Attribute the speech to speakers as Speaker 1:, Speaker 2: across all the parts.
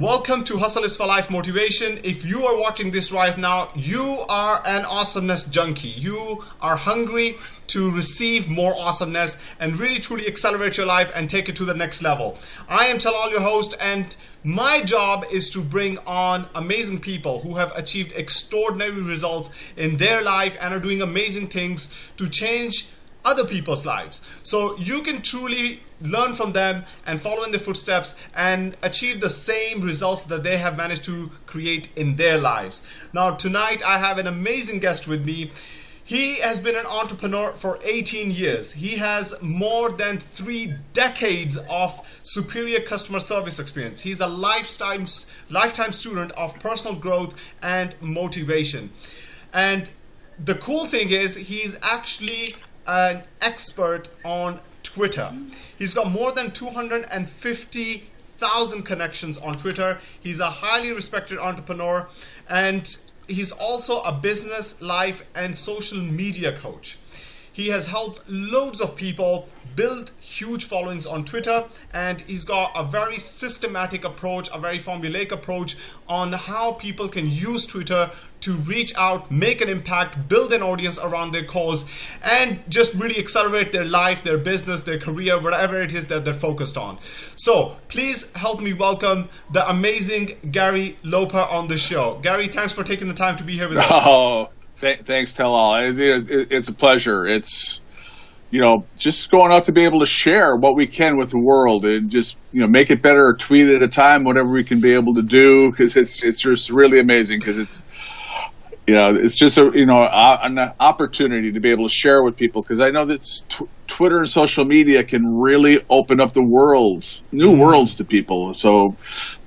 Speaker 1: Welcome to Hustle is for Life Motivation. If you are watching this right now, you are an awesomeness junkie. You are hungry to receive more awesomeness and really truly accelerate your life and take it to the next level. I am Talal, your host, and my job is to bring on amazing people who have achieved extraordinary results in their life and are doing amazing things to change other people's lives. So you can truly learn from them and follow in their footsteps and achieve the same results that they have managed to create in their lives. Now, tonight I have an amazing guest with me. He has been an entrepreneur for 18 years. He has more than three decades of superior customer service experience. He's a lifetime, lifetime student of personal growth and motivation. And the cool thing is, he's actually an expert on Twitter. He's got more than 250,000 connections on Twitter. He's a highly respected entrepreneur and he's also a business, life, and social media coach. He has helped loads of people build huge followings on Twitter and he's got a very systematic approach, a very formulaic approach on how people can use Twitter to reach out, make an impact, build an audience around their cause, and just really accelerate their life, their business, their career, whatever it is that they're focused on. So please help me welcome the amazing Gary Loper on the show. Gary, thanks for taking the time to be here with us.
Speaker 2: Oh, th- thanks, Talal. It, it, it's a pleasure. It's you know, just going out to be able to share what we can with the world and just, you know, make it better, tweet at a time, whatever we can be able to do. Cause it's, it's just really amazing because it's, you know, it's just a you know an opportunity to be able to share with people because I know that t- Twitter and social media can really open up the worlds, new mm-hmm. worlds to people. So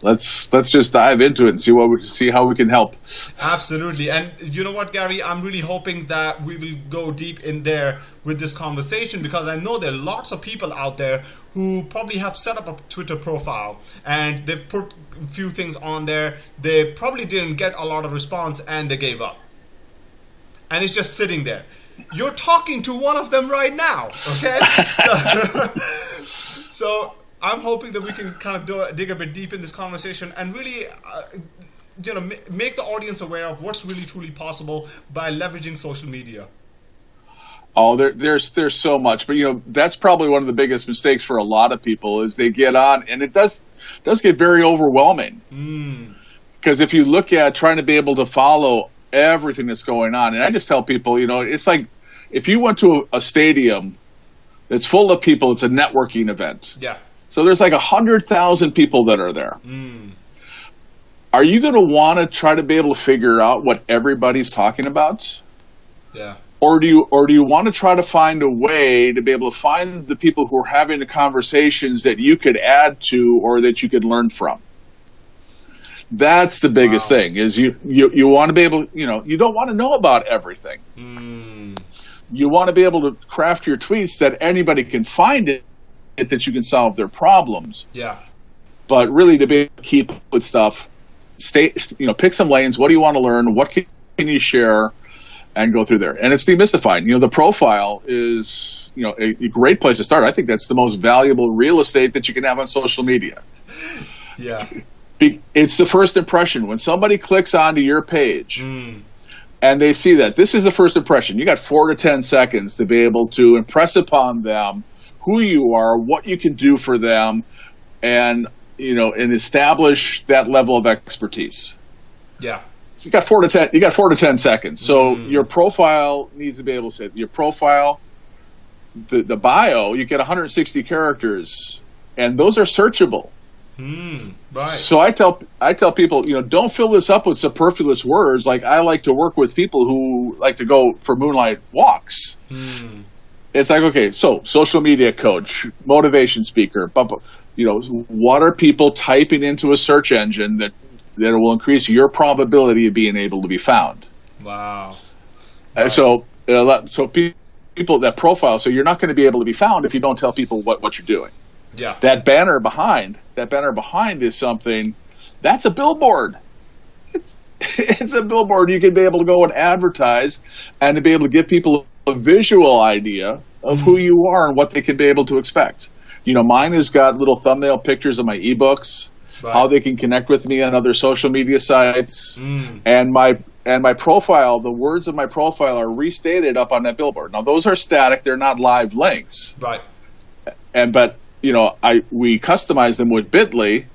Speaker 2: let's let's just dive into it and see what we see how we can help.
Speaker 1: Absolutely, and you know what, Gary, I'm really hoping that we will go deep in there with this conversation because I know there are lots of people out there who probably have set up a Twitter profile and they've put a few things on there. They probably didn't get a lot of response and they gave up. And it's just sitting there. You're talking to one of them right now, okay? so, so I'm hoping that we can kind of do, dig a bit deep in this conversation and really, uh, you know, make the audience aware of what's really truly possible by leveraging social media.
Speaker 2: Oh, there, there's there's so much, but you know that's probably one of the biggest mistakes for a lot of people is they get on and it does does get very overwhelming. Because mm. if you look at trying to be able to follow everything that's going on, and I just tell people, you know, it's like if you went to a, a stadium that's full of people, it's a networking event.
Speaker 1: Yeah.
Speaker 2: So there's like a hundred thousand people that are there. Mm. Are you going to want to try to be able to figure out what everybody's talking about?
Speaker 1: Yeah
Speaker 2: or do you or do you want to try to find a way to be able to find the people who are having the conversations that you could add to or that you could learn from that's the biggest wow. thing is you, you you want to be able you know you don't want to know about everything mm. you want to be able to craft your tweets that anybody can find it that you can solve their problems
Speaker 1: yeah
Speaker 2: but really to be able to keep with stuff stay you know pick some lanes what do you want to learn what can you share and go through there. And it's demystified. You know, the profile is, you know, a, a, great place to start. I think that's the most valuable real estate that you can have on social media.
Speaker 1: Yeah.
Speaker 2: It's the first impression. When somebody clicks onto your page mm. and they see that, this is the first impression. You got four to 10 seconds to be able to impress upon them who you are, what you can do for them, and, you know, and establish that level of expertise.
Speaker 1: Yeah
Speaker 2: you got four to ten. You got four to ten seconds. So mm. your profile needs to be able to say your profile, the the bio. You get 160 characters, and those are searchable.
Speaker 1: Mm, right.
Speaker 2: So I tell I tell people, you know, don't fill this up with superfluous words. Like I like to work with people who like to go for moonlight walks. Mm. It's like okay, so social media coach, motivation speaker, but you know, what are people typing into a search engine that that will increase your probability of being able to be found.
Speaker 1: Wow.
Speaker 2: Uh, so, uh, so people that profile, so you're not going to be able to be found if you don't tell people what, what you're doing.
Speaker 1: Yeah.
Speaker 2: That banner behind, that banner behind is something, that's a billboard. It's, it's a billboard. You can be able to go and advertise and to be able to give people a visual idea of who mm-hmm. you are and what they can be able to expect. You know, mine has got little thumbnail pictures of my ebooks right. how they can connect with me on other social media sites, mm. and my and my profile. The words of my profile are restated up on that billboard. Now those are static; they're not live links.
Speaker 1: Right.
Speaker 2: And but you know, I we customize them with Bitly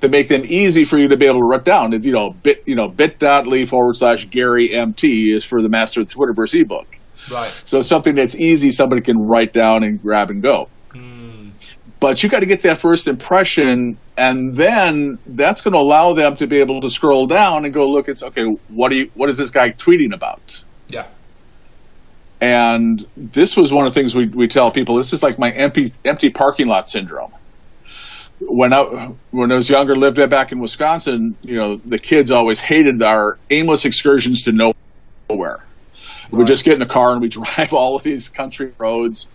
Speaker 2: to make them easy for you to be able to write down. You know, bit you know bit.ly forward slash Gary MT is for the Master of the Twitterverse ebook.
Speaker 1: Right.
Speaker 2: So it's something that's easy, somebody can write down and grab and go. Mm. But you got to get that first impression, and then that's going to allow them to be able to scroll down and go look. It's okay. What do you? What is this guy tweeting about?
Speaker 1: Yeah.
Speaker 2: And this was one of the things we, we tell people. This is like my empty empty parking lot syndrome when I when I was younger, lived back in Wisconsin, you know, the kids always hated our aimless excursions to nowhere. Right. We just get in the car and we drive all of these country roads.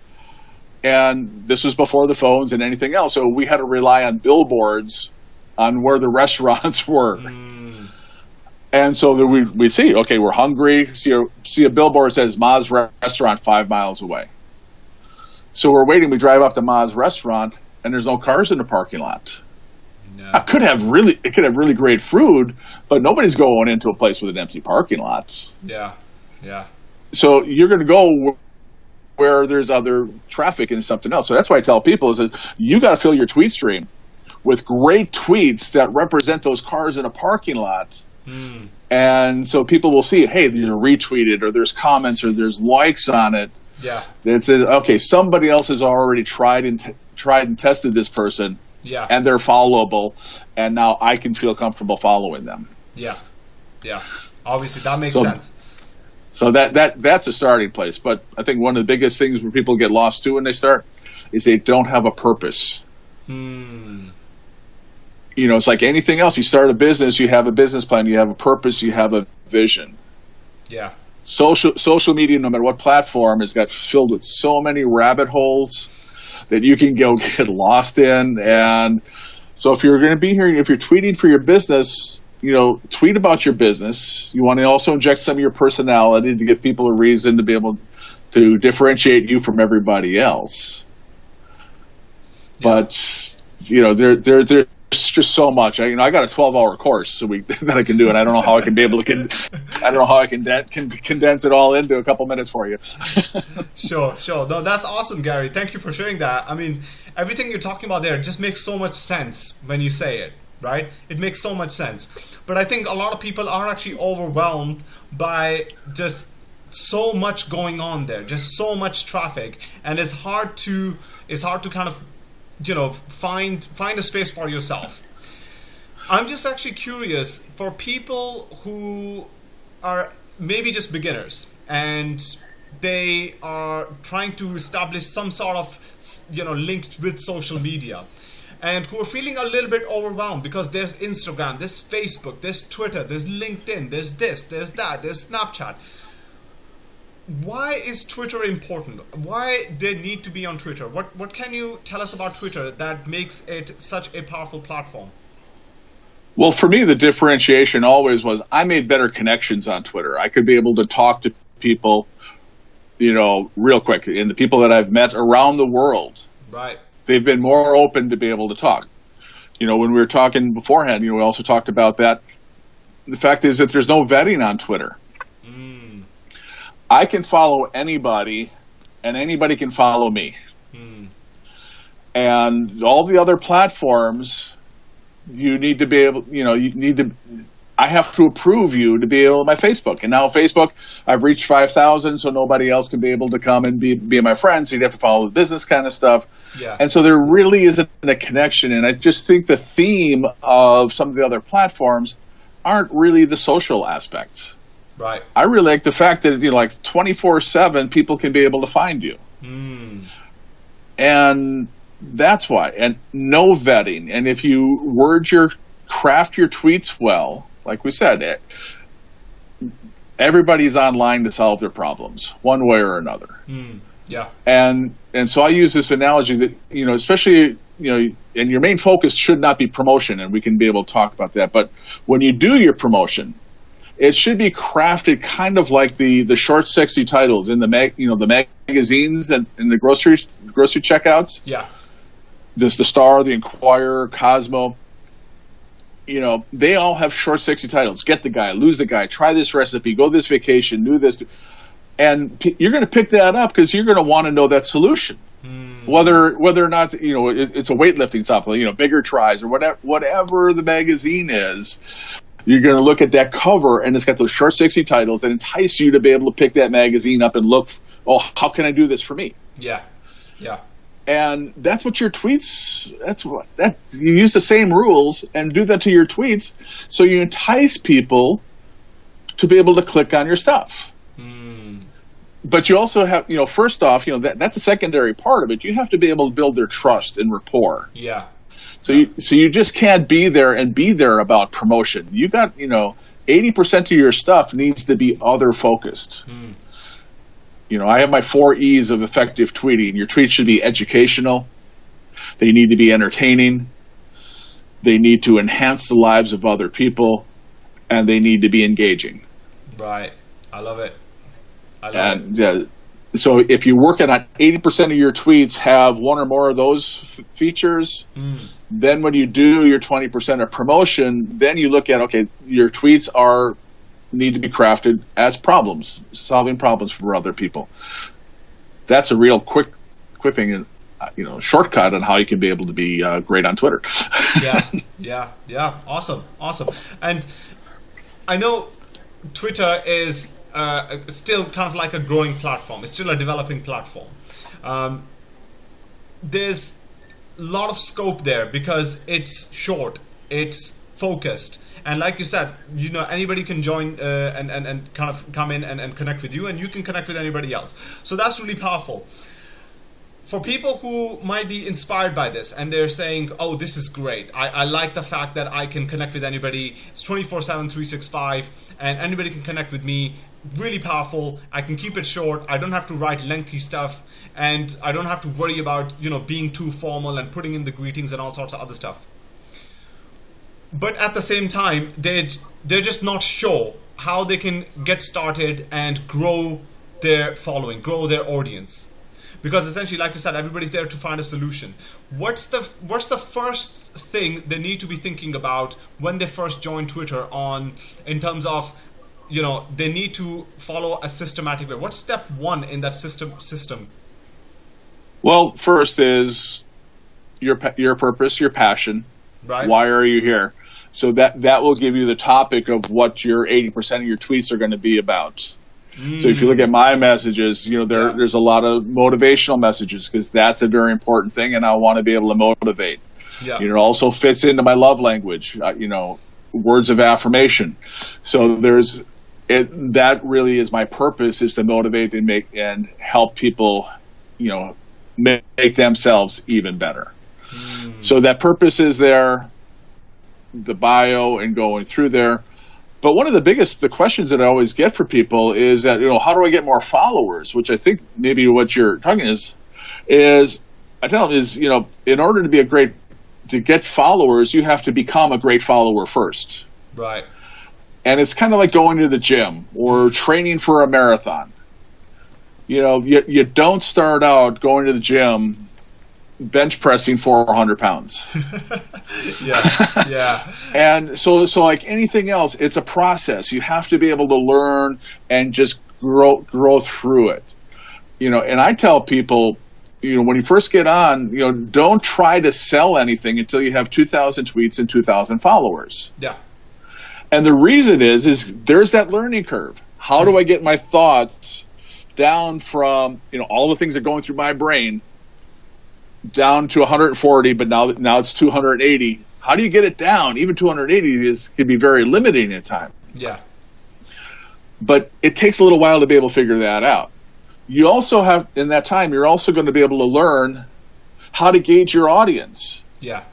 Speaker 2: And this was before the phones and anything else, so we had to rely on billboards on where the restaurants were. Mm. And so we we see, okay, we're hungry. See a see a billboard says Ma's restaurant five miles away. So we're waiting. We drive up to Ma's restaurant, and there's no cars in the parking lot. No. I could have really, it could have really great food, but nobody's going into a place with an empty parking lot.
Speaker 1: Yeah, yeah.
Speaker 2: So you're going to go where there's other traffic and something else. So that's why I tell people is that you got to fill your tweet stream with great tweets that represent those cars in a parking lot. Mm. And so people will see. Hey, they're retweeted, or there's comments, or there's likes on it.
Speaker 1: Yeah.
Speaker 2: It says, okay, somebody else has already tried and t- tried and tested this person.
Speaker 1: Yeah.
Speaker 2: And they're followable, and now I can feel comfortable following them.
Speaker 1: Yeah. Yeah. Obviously, that makes so, sense.
Speaker 2: So that that that's a starting place. But I think one of the biggest things where people get lost too when they start is they don't have a purpose. Hmm. You know, it's like anything else. You start a business, you have a business plan, you have a purpose, you have a vision.
Speaker 1: Yeah
Speaker 2: social social media, no matter what platform, has got filled with so many rabbit holes that you can go get lost in. And so, if you're going to be here, if you're tweeting for your business, you know, tweet about your business. You want to also inject some of your personality to give people a reason to be able to differentiate you from everybody else. Yeah. But you know, there there there just so much. I, you know, I got a 12 hour course so we, that I can do, and I don't know how I can be able to. Con- I don't know how I can, de- can condense it all into a couple minutes for you.
Speaker 1: sure, sure. No, that's awesome, Gary. Thank you for sharing that. I mean, everything you're talking about there just makes so much sense when you say it. Right? It makes so much sense. But I think a lot of people are actually overwhelmed by just so much going on there, just so much traffic, and it's hard to it's hard to kind of you know find find a space for yourself. I'm just actually curious for people who are maybe just beginners and they are trying to establish some sort of you know link with social media and who are feeling a little bit overwhelmed because there's Instagram, there's Facebook, there's Twitter, there's LinkedIn, there's this, there's that, there's Snapchat why is Twitter important? Why they need to be on Twitter? What what can you tell us about Twitter that makes it such a powerful platform?
Speaker 2: Well, for me, the differentiation always was I made better connections on Twitter. I could be able to talk to people, you know, real quick. And the people that I've met around the world,
Speaker 1: right?
Speaker 2: They've been more open to be able to talk. You know, when we were talking beforehand, you know, we also talked about that. The fact is that there's no vetting on Twitter. I can follow anybody, and anybody can follow me. Hmm. And all the other platforms, you need to be able, you know, you need to. I have to approve you to be able my Facebook. And now Facebook, I've reached five thousand, so nobody else can be able to come and be be my friend. So you'd have to follow the business kind of stuff.
Speaker 1: Yeah.
Speaker 2: And so there really isn't a connection. And I just think the theme of some of the other platforms aren't really the social aspects.
Speaker 1: Right.
Speaker 2: I really like the fact that you know, like twenty four seven, people can be able to find you, mm. and that's why. And no vetting. And if you word your craft your tweets well, like we said, it, eh, everybody's online to solve their problems one way or another.
Speaker 1: Mm. Yeah.
Speaker 2: And and so I use this analogy that you know, especially you know, and your main focus should not be promotion, and we can be able to talk about that. But when you do your promotion, it should be crafted kind of like the the short, sexy titles in the mag, you know, the magazines and in the grocery grocery checkouts.
Speaker 1: Yeah,
Speaker 2: this the Star, the Enquirer, Cosmo. you know, they all have short, sexy titles. Get the guy, lose the guy, try this recipe, go this vacation, do this, and p- you're going to pick that up because you're going to want to know that solution. Mm. Whether whether or not you know it, it's a weightlifting supplement, you know, bigger tries or whatever whatever the magazine is, you're going to look at that cover and it's got those short, sexy titles that entice you to be able to pick that magazine up and look. Oh, how can I do this for me?
Speaker 1: Yeah, yeah
Speaker 2: and that's what your tweets that's what that you use the same rules and do that to your tweets so you entice people to be able to click on your stuff mm. but you also have you know first off you know that, that's a secondary part of it you have to be able to build their trust and rapport
Speaker 1: yeah
Speaker 2: so you so you just can't be there and be there about promotion you got you know 80% of your stuff needs to be other focused mm. You know, I have my four E's of effective tweeting. Your tweets should be educational. They need to be entertaining. They need to enhance the lives of other people, and they need to be engaging.
Speaker 1: Right. I love it.
Speaker 2: I love and, it. Uh, so if you're working on 80% of your tweets have one or more of those f- features, mm. Then when you do your 20% of promotion, then you look at okay, your tweets are need to be crafted as problems, solving problems for other people. That's a real quick, quick thing, and you know, shortcut on how you can be able to be uh, great on Twitter.
Speaker 1: yeah, yeah, yeah. Awesome, awesome. And I know Twitter is uh, still kind of like a growing platform. It's still a developing platform. Um, there's lot of scope there because it's short, it's focused, and like you said, you know, anybody can join uh, and, and, and kind of come in and, and connect with you, and you can connect with anybody else. So that's really powerful. For people who might be inspired by this and they're saying, oh, this is great. I, I like the fact that I can connect with anybody. It's 24 7, 365, and anybody can connect with me really powerful. I can keep it short. I don't have to write lengthy stuff, and I don't have to worry about you know being too formal and putting in the greetings and all sorts of other stuff but at the same time, they they're just not sure how they can get started and grow their following, grow their audience. Because essentially, like you said, everybody's there to find a solution. What's the what's the first thing they need to be thinking about when they first join Twitter on in terms of you know they need to follow a systematic way. What's step one in that system system?
Speaker 2: Well, first is your your purpose, your passion.
Speaker 1: Right.
Speaker 2: Why are you here? So that that will give you the topic of what your 80% of your tweets are going to be about. Mm. So if you look at my messages, you know there yeah. there's a lot of motivational messages because that's a very important thing, and I want to be able to motivate. Yeah. You know, it also fits into my love language. Uh, you know, words of affirmation. So there's it, that really is my purpose is to motivate and make and help people, you know, make themselves even better. Mm. So that purpose is there the bio and going through there. But one of the biggest the questions that I always get for people is that you know how do I get more followers? Which I think maybe what you're talking is is I tell them is you know in order to be a great to get followers you have to become a great follower first.
Speaker 1: Right.
Speaker 2: And it's kind of like going to the gym or training for a marathon. You know, you, you don't start out going to the gym bench pressing 400 pounds.
Speaker 1: yeah, yeah.
Speaker 2: and so, so like anything else, it's a process. You have to be able to learn and just grow, grow through it. You know, and I tell people, you know, when you first get on, you know, don't try to sell anything until you have 2,000 tweets and 2,000 followers.
Speaker 1: Yeah.
Speaker 2: And the reason is, is there's that learning curve. How do I get my thoughts down from, you know, all the things that are going through my brain down to 140, but now that now it's 280. How do you get it down? Even 280 is can be very limiting at time.
Speaker 1: Yeah.
Speaker 2: But it takes a little while to be able to figure that out. You also have in that time you're also going to be able to learn how to gauge your audience.
Speaker 1: Yeah.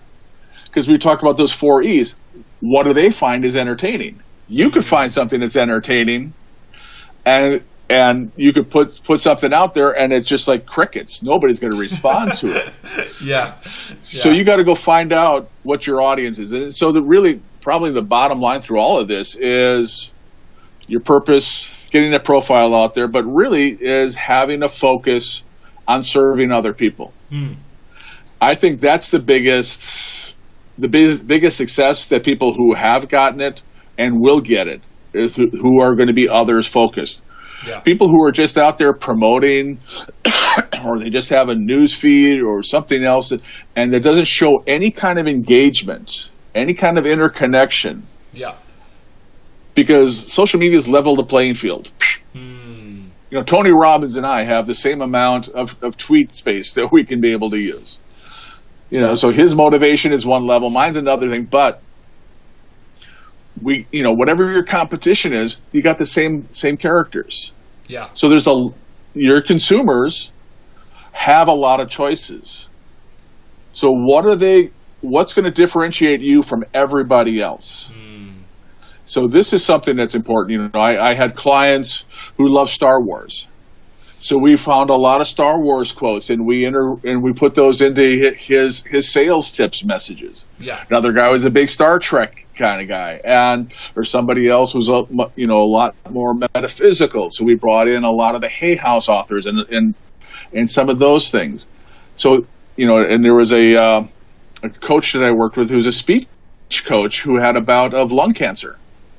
Speaker 2: Because we talked about those four E's. What do they find is entertaining? You could find something that's entertaining and and you could put put something out there and it's just like crickets nobody's going to respond to it
Speaker 1: yeah. yeah.
Speaker 2: so you got to go find out what your audience is and so the really probably the bottom line through all of this is your purpose getting a profile out there but really is having a focus on serving other people hmm. i think that's the biggest the biz, biggest success that people who have gotten it and will get it is who- who are going to be others focused.
Speaker 1: Yeah.
Speaker 2: People who are just out there promoting, or they just have a news feed or something else, that, and that doesn't show any kind of engagement, any kind of interconnection,
Speaker 1: Yeah.
Speaker 2: because social media has leveled the playing field.
Speaker 1: Hmm.
Speaker 2: You know, Tony Robbins and I have the same amount of, of tweet space that we can be able to use. You know, so his motivation is one level, mine's another thing, but we, you know, whatever your competition is, you got the same same characters.
Speaker 1: Yeah.
Speaker 2: So there's a your consumers have a lot of choices. So what are they? What's going to differentiate you from everybody else? Hmm. So this is something that's important. You know, I, I had clients who love Star Wars, so we found a lot of Star Wars quotes, and we enter and we put those into his his sales tips messages.
Speaker 1: Yeah.
Speaker 2: Another guy was a big Star Trek kind of guy, and or somebody else was a you know a lot more metaphysical. So we brought in a lot of the Hay House authors and and and some of those things. So you know, and there was a uh, a coach that I worked with who was a speech coach who had a bout of lung cancer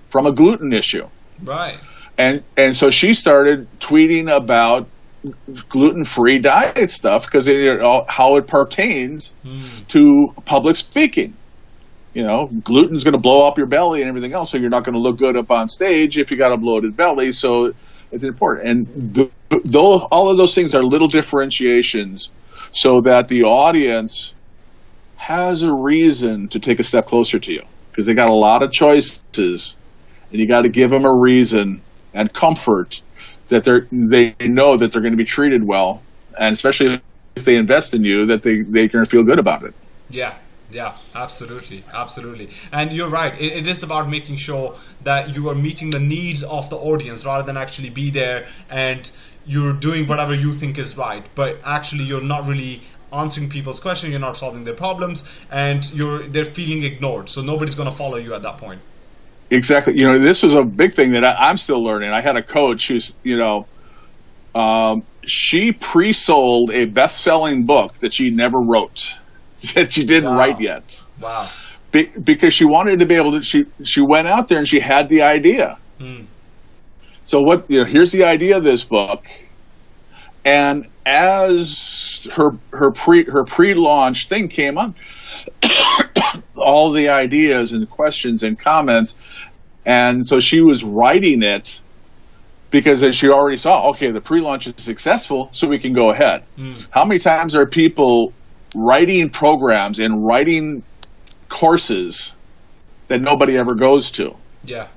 Speaker 2: from a gluten issue
Speaker 1: Right.
Speaker 2: And and so she started tweeting about gluten-free diet stuff because it, all- how it pertains hmm. to public speaking. You know, gluten's going to blow up your belly and everything else, so you're not going to look good up on stage if you got a bloated belly. So it's important, and th- though all of those things are little differentiations, so that the audience has a reason to take a step closer to you because they got a lot of choices, and you got to give them a reason and comfort that they're they know that they're going to be treated well, and especially if they invest in you, that they going to feel good about it.
Speaker 1: Yeah, yeah, absolutely, absolutely. And you're right. It, it is about making sure that you are meeting the needs of the audience rather than actually be there and you're doing whatever you think is right, but actually you're not really answering people's questions. You're not solving their problems, and you're they're feeling ignored. So nobody's going to follow you at that point.
Speaker 2: Exactly. You know, this was a big thing that I, I'm still learning. I had a coach who's, you know, um, she pre-sold a best-selling book that she never wrote, that she didn't
Speaker 1: Wow.
Speaker 2: write yet,
Speaker 1: Wow.
Speaker 2: Be- because she wanted to be able to. She she went out there and she had the idea.
Speaker 1: Hmm.
Speaker 2: So what? You know, here's the idea of this book, and as her her pre her pre-launch thing came on, all the ideas and questions and comments, and so she was writing it because as she already saw, okay, the pre-launch is successful, so we can go ahead. Hmm. How many times are people writing programs and writing courses that nobody ever goes to?
Speaker 1: Yeah.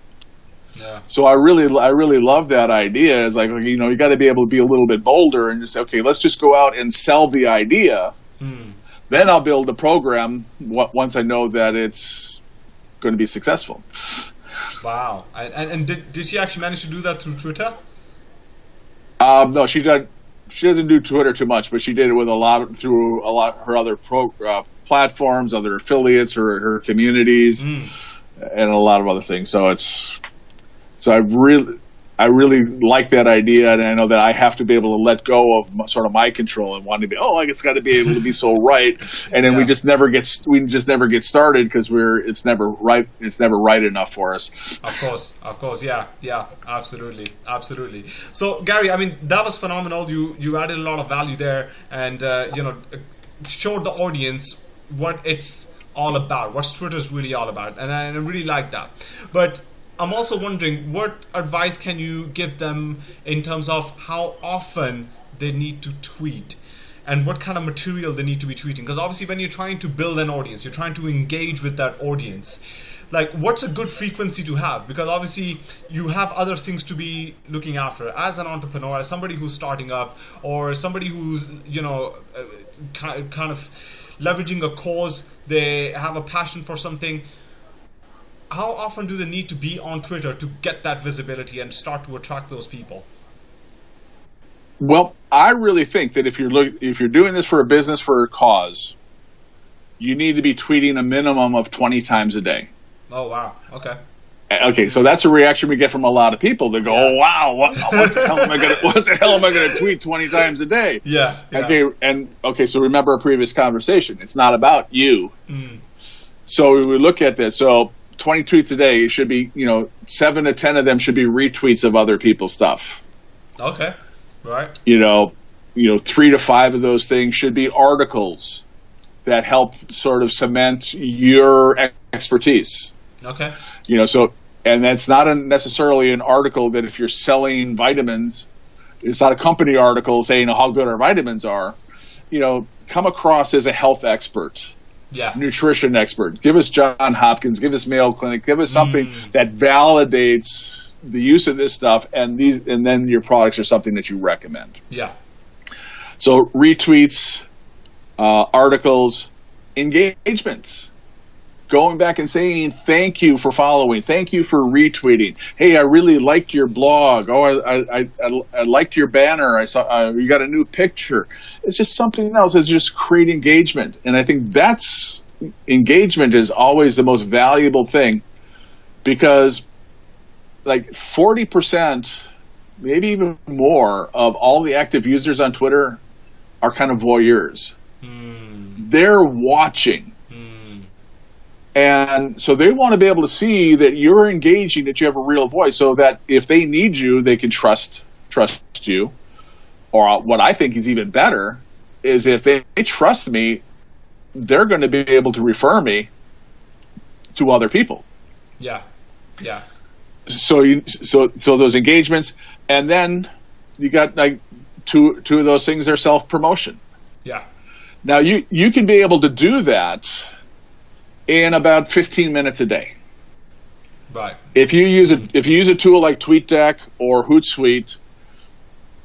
Speaker 1: Yeah.
Speaker 2: So I really, I really love that idea. It's like, you know, you got to be able to be a little bit bolder and just say, okay, let's just go out and sell the idea. Hmm. Then I'll build a program once I know that it's going to be successful.
Speaker 1: Wow. And, and, and did, did she actually manage to do that through Twitter?
Speaker 2: Um, no, she did. She doesn't do Twitter too much, but she did it with a lot of, through a lot her other pro, uh, platforms, other affiliates, her her communities, and a lot of other things. So it's so I really. I really like that idea, and I know that I have to be able to let go of m- sort of my control and wanting to be. Oh, I it's got to be able to be so right, and then we just never get we just never get started because we're it's never right it's never right enough for us.
Speaker 1: Of course, of course, yeah, yeah, absolutely, absolutely. So, Gary, I mean, that was phenomenal. You you added a lot of value there, and uh, you know, showed the audience what it's all about, what Twitter's really all about, and I really like that. But I'm also wondering, what advice can you give them in terms of how often they need to tweet? and what kind of material they need to be tweeting? Because obviously when you're trying to build an audience you're trying to engage with that audience. Like what's a good frequency to have? Because obviously you have other things to be looking after. As an entrepreneur as somebody who's starting up or somebody who's you know uh, kind of leveraging a cause they have a passion for something how often do they need to be on twitter to get that visibility and start to attract those people
Speaker 2: Well, I really think that if you're look, if you're doing this for a business for a cause, you need to be tweeting a minimum of 20 times a day.
Speaker 1: oh wow okay
Speaker 2: Okay, so that's a reaction we get from a lot of people. They go, "Oh wow, what, what the hell am I going to what the hell am I to tweet 20 times a day?"
Speaker 1: yeah, yeah.
Speaker 2: Okay, and okay, so remember our previous conversation. It's not about you. Mm. So we look at this. So 20 tweets a day it should be, you know, seven to 10 of them should be retweets of other people's stuff.
Speaker 1: Okay. Right.
Speaker 2: You know, you know, three to five of those things should be articles that help sort of cement your expertise.
Speaker 1: Okay.
Speaker 2: You know, so and that's not a, necessarily an article that if you're selling vitamins, it's not a company article saying how good our vitamins are. You know, come across as a health expert
Speaker 1: yeah.
Speaker 2: nutrition expert. Give us John Hopkins. Give us Mayo Clinic. Give us something mm. that validates the use of this stuff, and these, and then your products are something that you recommend.
Speaker 1: Yeah.
Speaker 2: So retweets, uh, articles, engagements. Going back and saying thank you for following, thank you for retweeting. Hey, I really liked your blog. Oh, I I, I, I liked your banner. I saw uh, you got a new picture. It's just something else. It's just create engagement, and I think that's engagement is always the most valuable thing because like 40% maybe even more of all the active users on twitter are kind of voyeurs mm. they're watching and so they want to be able to see that you're engaging, that you have a real voice, so that if they need you, they can trust trust you. Or what I think is even better is if they, they trust me, they're going to be able to refer me to other people.
Speaker 1: Yeah, yeah.
Speaker 2: So you so so those engagements, and then you got like two two of those things are self promotion.
Speaker 1: Yeah.
Speaker 2: Now you you can be able to do that in about 15 minutes a day.
Speaker 1: Right.
Speaker 2: If you use a if you use a tool like TweetDeck or Hootsuite,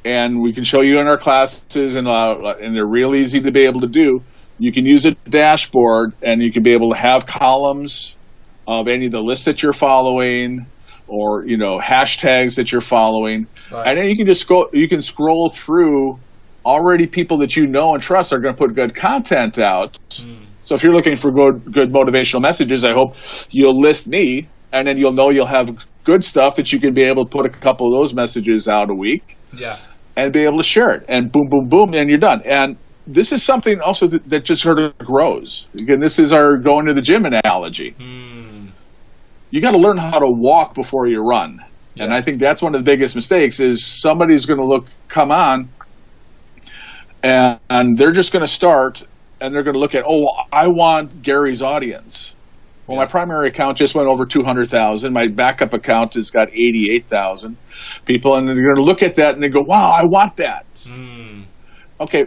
Speaker 2: and we can show you in our classes, and uh, and they're real easy to be able to do. You can use a dashboard, and you can be able to have columns of any of the lists that you're following, or you know hashtags that you're following, right. and then you can just go. You can scroll through already people that you know and trust are going to put good content out. Mm so if you're looking for good, good motivational messages, I hope you'll list me, and then you'll know you'll have good stuff that you can be able to put a couple of those messages out a week.
Speaker 1: Yeah.
Speaker 2: And be able to share it, and boom, boom, boom, and you're done. And this is something also that, that just sort of grows. Again, this is our going to the gym analogy. Hmm. You got to learn how to walk before you run. Yeah. And I think that's one of the biggest mistakes is somebody's going to look, come on, and, and they're just going to start and they're going to look at, oh, I want Gary's audience. Well, yeah. my primary account just went over 200,000. My backup account has got 88,000 people. And they're going to look at that and they go, wow, I want that. Mm. Okay.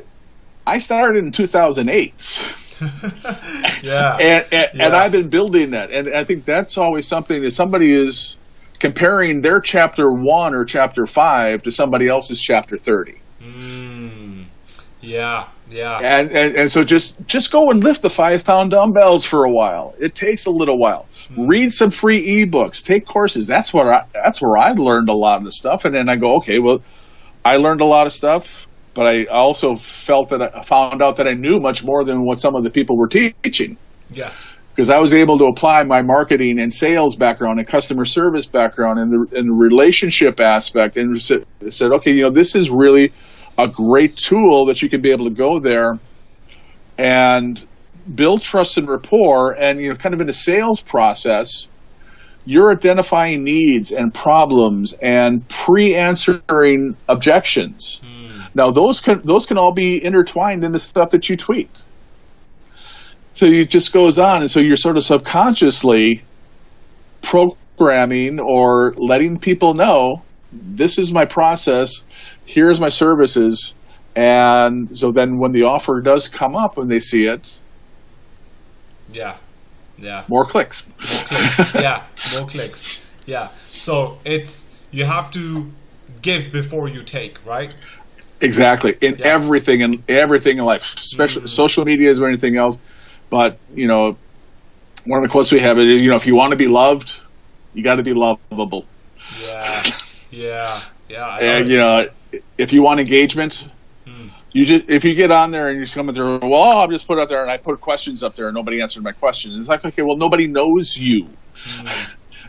Speaker 2: I started in 2008.
Speaker 1: yeah.
Speaker 2: and, and, yeah. and I've been building that. And I think that's always something that somebody is comparing their chapter one or chapter five to somebody else's chapter 30.
Speaker 1: Mm. Yeah. Yeah.
Speaker 2: And, and and so just just go and lift the five pound dumbbells for a while. It takes a little while. Mm-hmm. Read some free ebooks. Take courses. That's where I that's where I learned a lot of the stuff. And then I go, okay, well, I learned a lot of stuff, but I also felt that I found out that I knew much more than what some of the people were teaching.
Speaker 1: Yeah.
Speaker 2: Because I was able to apply my marketing and sales background and customer service background and the, and the relationship aspect and said, okay, you know, this is really a great tool that you can be able to go there and build trust and rapport and you know kind of in a sales process you're identifying needs and problems and pre-answering objections. Mm. now those can those can all be intertwined in the stuff that you tweet. So it just goes on and so you're sort of subconsciously programming or letting people know this is my process here's my services. And so then when the offer does come up and they see it,
Speaker 1: yeah, yeah,
Speaker 2: more clicks.
Speaker 1: More clicks. yeah, more clicks. Yeah. So it's you have to give before you take, right?
Speaker 2: Exactly. In yeah. everything in everything in life, especially mm. social media is or anything else. But you know, one of the quotes we have is, you know, if you want to be loved, you got to be lovable.
Speaker 1: Yeah. Yeah. Yeah.
Speaker 2: and you know, if you want engagement, hmm. you just if you get on there and you just come there, well, I'll just put it up there and I put questions up there and nobody answered my question. It's like, okay, well, nobody knows you. Hmm.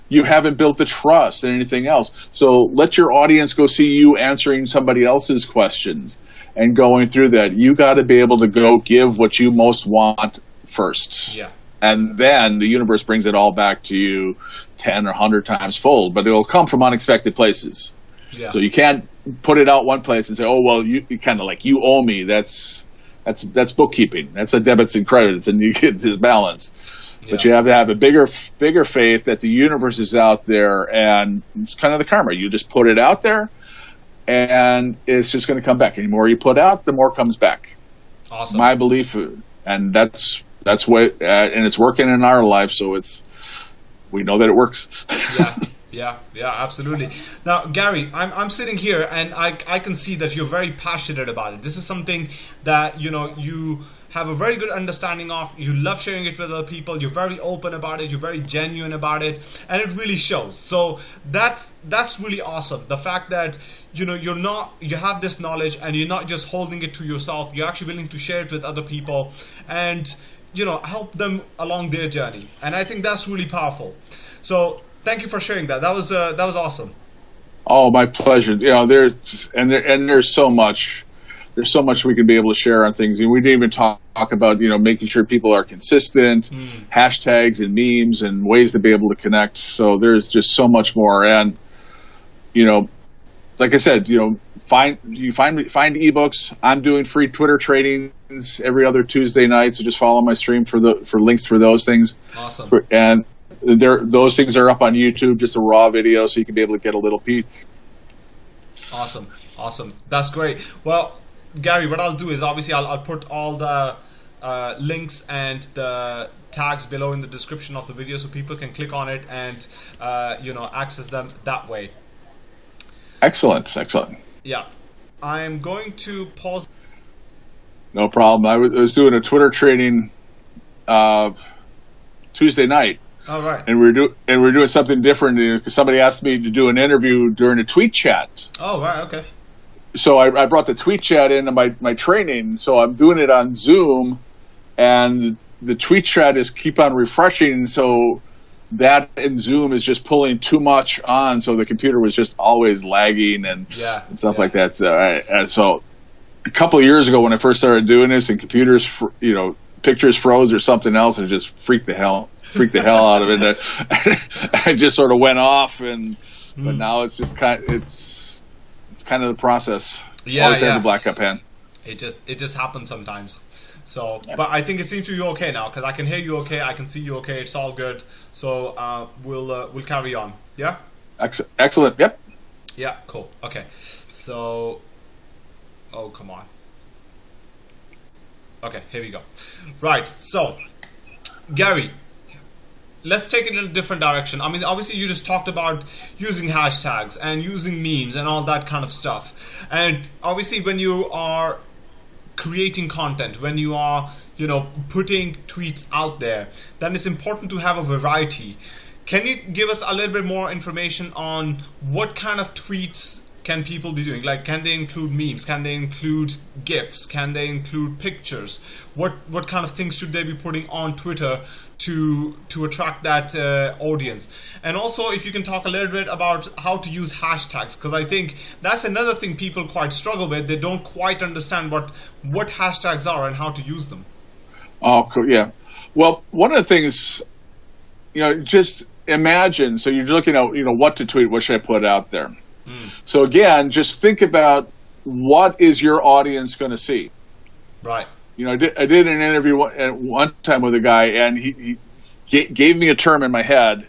Speaker 2: You haven't built the trust and anything else. So let your audience go see you answering somebody else's questions and going through that. You got to be able to go give what you most want first.
Speaker 1: Yeah.
Speaker 2: and then the universe brings it all back to you 10 or 100 times fold but it will come from unexpected places
Speaker 1: Yeah.
Speaker 2: so you can't put it out one place and say oh well you, you kind of like you owe me that's that's that's bookkeeping that's a debits and credits and you get this balance but you have to have a bigger bigger faith that the universe is out there and it's kind of the karma you just put it out there and it's just going to come back. The more you put out, the more comes back.
Speaker 1: awesome.
Speaker 2: My belief, and that's that's what, uh, and it's working in our life, so it's we know that it works.
Speaker 1: yeah, yeah, yeah, absolutely. Now, Gary, I'm, I'm sitting here and I, I can see that you're very passionate about it. This is something that, you know, you have a very good understanding of. You love sharing it with other people. You're very open about it. You're very genuine about it. And it really shows. So that's, that's really awesome. The fact that, you know, you're not, you have this knowledge and you're not just holding it to yourself. You're actually willing to share it with other people and, you know, help them along their journey. And I think that's really powerful. So thank you for sharing that. That was uh, that was awesome.
Speaker 2: oh, my pleasure. You know, there's and there, and there's so much. There's so much we can be able to share on things, and we didn't even talk, talk about you know making sure people are consistent, hashtags and memes and ways to be able to connect. So there's just so much more, and you know, like I said, you know, find you find find ebooks. I'm doing free Twitter trainings every other Tuesday night, so just follow my stream for the for links for those things.
Speaker 1: Awesome.
Speaker 2: And there, those things are up on YouTube, just a raw video, so you can be able to get a little peek.
Speaker 1: Awesome. Awesome. That's great. Well, Gary, what I'll do is obviously I'll, I'll put all the uh, links and the tags below in the description of the video so people can click on it and uh, you know access them that way.
Speaker 2: Excellent, excellent.
Speaker 1: Yeah. I'm going to pause.
Speaker 2: No problem. I was, I was doing a Twitter training uh, Tuesday night,
Speaker 1: All right.
Speaker 2: and we do and we are doing something different because somebody asked me to do an interview during a tweet chat.
Speaker 1: Oh, right. Okay.
Speaker 2: So I, I brought the tweet chat into my my training. So I'm doing it on Zoom, and the tweet chat is keep on refreshing. So that in Zoom is just pulling too much on, so the computer was just always lagging and,
Speaker 1: Yeah,
Speaker 2: and stuff
Speaker 1: yeah.
Speaker 2: like that. So, I, and so a couple of years ago when I first started doing this, and computers, you know, pictures froze or something else, and it just freaked the hell freaked the hell out of it. And I, I just sort of went off, and
Speaker 1: Hmm.
Speaker 2: but now it's just kind it's it's kind of the process.
Speaker 1: Yeah,
Speaker 2: Always
Speaker 1: yeah.
Speaker 2: had the black up pen.
Speaker 1: It just it just happens sometimes. So, but I think it seems to be okay now because I can hear you okay, I can see you okay. It's all good. So uh, we'll uh, we'll carry on. Yeah.
Speaker 2: Excellent. Yep.
Speaker 1: Yeah. Cool. Okay. So, oh come on. Okay, here we go. Right. So, Gary, let's take it in a different direction. I mean, obviously, you just talked about using hashtags and using memes and all that kind of stuff. And obviously, when you are creating content, when you are, you know, putting tweets out there, then it's important to have a variety. Can you give us a little bit more information on what kind of tweets can people be doing? Like, can they include memes? Can they include gifs? Can they include pictures? What what kind of things should they be putting on Twitter to to attract that uh, audience? And also, if you can talk a little bit about how to use hashtags, because I think that's another thing people quite struggle with. They don't quite understand what what hashtags are and how to use them.
Speaker 2: Oh, cool. Yeah. Well, one of the things, you know, just imagine. So you're looking at, you know, what to tweet. What should I put out there? So again, just think about what is your audience going to see.
Speaker 1: Right.
Speaker 2: You know, I did, I did an interview one, at one time with a guy, and he, he ga- gave me a term in my head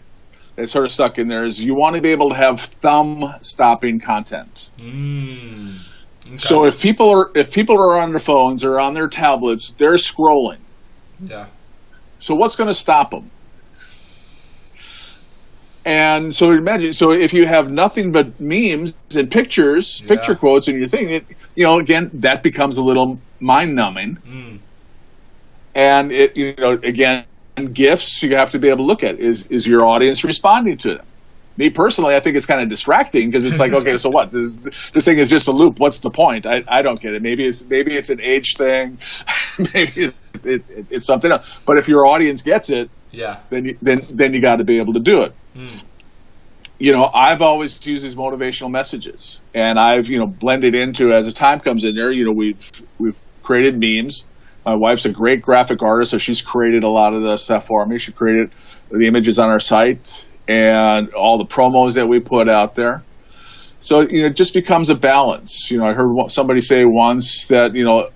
Speaker 2: that sort of stuck in there. Is you want to be able to have thumb-stopping content.
Speaker 1: Mm. Okay.
Speaker 2: So if people are if people are on their phones or on their tablets, they're scrolling.
Speaker 1: yeah.
Speaker 2: So what's going to stop them? And so imagine, so if you have nothing but memes and pictures,
Speaker 1: Yeah.
Speaker 2: picture quotes in your thing, it, you know, again, that becomes a little mind numbing.
Speaker 1: Mm.
Speaker 2: And it, you know, again, gifts you have to be able to look at is is your audience responding to them? Me personally, I think it's kind of distracting because it's like, okay, so what? The, the thing is just a loop. What's the point? I, I don't get it. Maybe it's maybe it's an age thing, maybe it, it, it, it's something else. But if your audience gets it,
Speaker 1: Yeah.
Speaker 2: then you, then then you got to be able to do it.
Speaker 1: Mm.
Speaker 2: You know, I've always used these motivational messages, and I've you know blended into as the time comes in there. You know, we've we've created memes, My wife's a great graphic artist, so she's created a lot of the stuff for me. She created the images on our site and all the promos that we put out there. So you know, it just becomes a balance. You know, I heard somebody say once that you know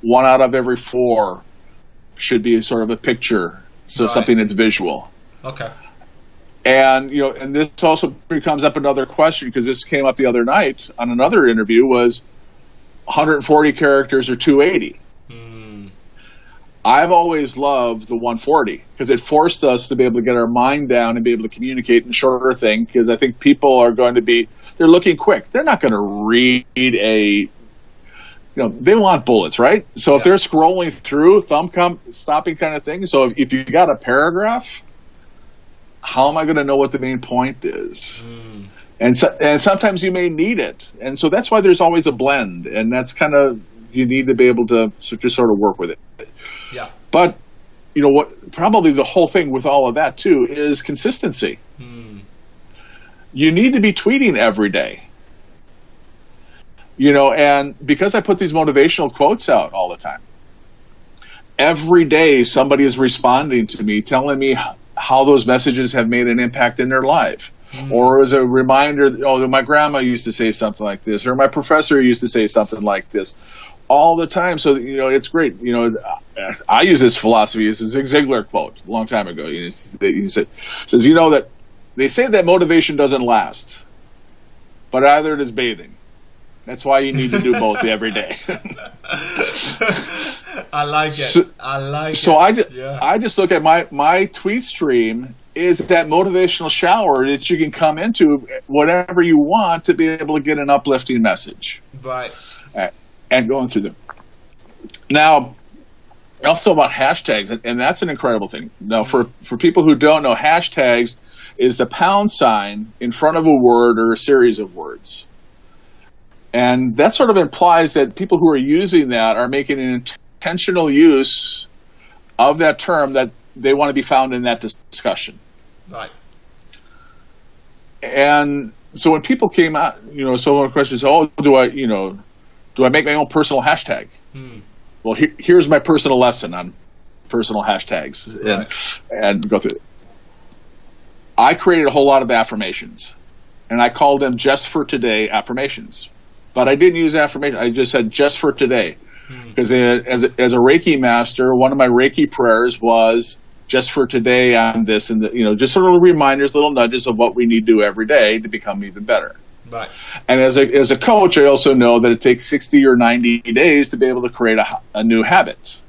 Speaker 2: one out of every four should be sort of a picture, so right. something that's visual.
Speaker 1: Okay.
Speaker 2: And you know, and this also becomes up another question because this came up the other night on another interview was 140 characters or 280. Hmm. I've always loved the 140 because it forced us to be able to get our mind down and be able to communicate in shorter thing because I think people are going to be they're looking quick. They're not going to read a you know, they want bullets, right? So yeah. if they're scrolling through, thumb com- stopping kind of thing. So if, if you got a paragraph, how am I going to know what the main point is? Mm. And so, and sometimes you may need it, and so that's why there's always a blend, and that's kind of you need to be able to just sort of work with it.
Speaker 1: Yeah.
Speaker 2: But you know what? Probably the whole thing with all of that too is consistency. Mm. You need to be tweeting every day you know, and because I put these motivational quotes out all the time, every day somebody is responding to me, telling me how those messages have made an impact in their life. Mm-hmm. Or as a reminder, oh, my grandma used to say something like this, or my professor used to say something like this, all the time. So you know, it's great. You know, I use this philosophy. It's a Zig Ziglar quote a long time ago. He said, "says You know that they say that motivation doesn't last, but either it is bathing." That's why you need to do both every day.
Speaker 1: I like it. So, I like
Speaker 2: so
Speaker 1: it.
Speaker 2: So I, yeah. I just look at my, my tweet stream is that motivational shower that you can come into whatever you want to be able to get an uplifting message.
Speaker 1: Right.
Speaker 2: And going through them. Now, also about hashtags, and that's an incredible thing. Now, for, mm-hmm. for people who don't know, hashtags is the pound sign in front of a word or a series of words. And that sort of implies that people who are using that are making an intentional use of that term that they want to be found in that discussion.
Speaker 1: Right.
Speaker 2: And so when people came out, you know, so one question is, oh, do I, you know, do I make my own personal hashtag? Hmm. Well, he, here's my personal lesson on personal hashtags and, right. and go through it. I created a whole lot of affirmations and I called them just for today affirmations but I didn't use affirmation. I just said just for today. Because hmm. as, a, as a Reiki master, one of my Reiki prayers was just for today on this and the, you know just sort of reminders, little nudges of what we need to do every day to become even better.
Speaker 1: Right.
Speaker 2: And as a as a coach, I also know that it takes sixty or ninety days to be able to create a, a new habit.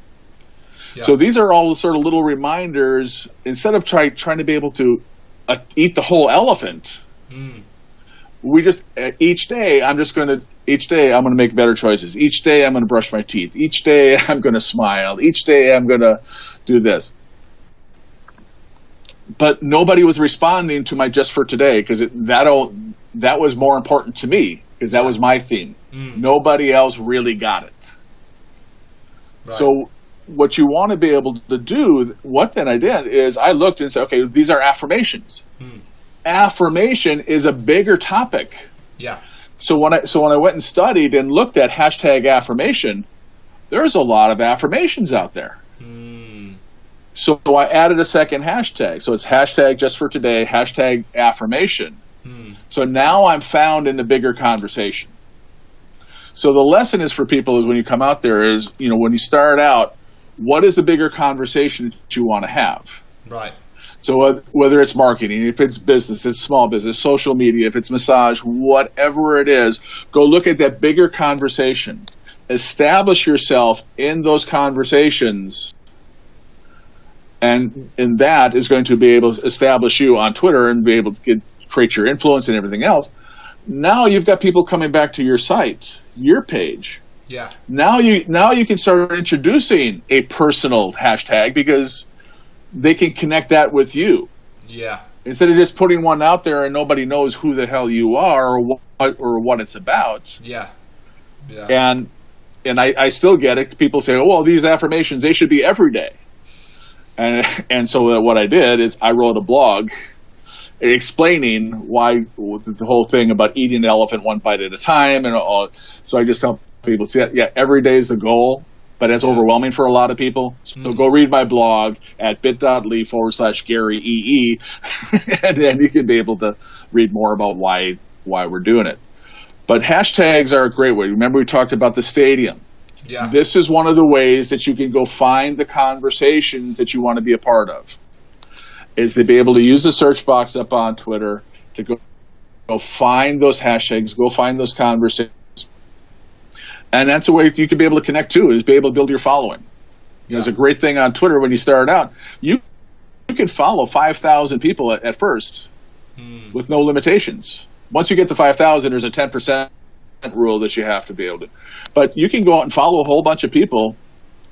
Speaker 2: Yeah. So these are all sort of little reminders. Instead of try, trying to be able to uh, eat the whole elephant, mm. We just uh, each day I'm just going to each day I'm going to make better choices. Each day I'm going to brush my teeth. Each day I'm going to smile. Each day I'm going to do this. But nobody was responding to my just for today because that that was more important to me because that was my theme. Mm. Nobody else really got it. Right. So what you want to be able to do, what then I did is I looked and said, okay, these are affirmations. Mm. Affirmation is a bigger topic.
Speaker 1: Yeah
Speaker 2: so when I so when I went and studied and looked at hashtag affirmation, there's a lot of affirmations out there. Mm. So I added a second hashtag. So it's hashtag just for today, hashtag affirmation. Mm. So now I'm found in the bigger conversation. So the lesson is for people is when you come out there is, you know, when you start out, what is the bigger conversation that you want to have?
Speaker 1: Right.
Speaker 2: So whether it's marketing, if it's business, it's small business, social media, if it's massage, whatever it is, go look at that bigger conversation. Establish yourself in those conversations and and that is going to be able to establish you on Twitter and be able to get, create your influence and everything else. Now you've got people coming back to your site, your page.
Speaker 1: Yeah.
Speaker 2: Now you now you can start introducing a personal hashtag because they can connect that with you.
Speaker 1: Yeah.
Speaker 2: Instead of just putting one out there and nobody knows who the hell you are or what or what it's about.
Speaker 1: Yeah. Yeah.
Speaker 2: And and I, I still get it. People say, "Oh, well, these affirmations they should be every day." And and so uh, what I did is I wrote a blog explaining why the whole thing about eating an elephant one bite at a time, and all. So I just help people, see, that yeah, every day is the goal, but that's overwhelming for a lot of people. So mm. go read my blog at bit.ly forward slash Gary EE, and then you can be able to read more about why why we're doing it. But hashtags are a great way. Remember, we talked about the stadium.
Speaker 1: Yeah.
Speaker 2: This is one of the ways that you can go find the conversations that you want to be a part of. Is to be able to use the search box up on Twitter to go, go find those hashtags, go find those conversations. And that's a way you can be able to connect too, is be able to build your following. You know, It's a great thing on Twitter when you start out. You you can follow 5,000 people at, at first hmm. with no limitations. Once you get to 5,000, there's a 10% rule that you have to be able to. But you can go out and follow a whole bunch of people,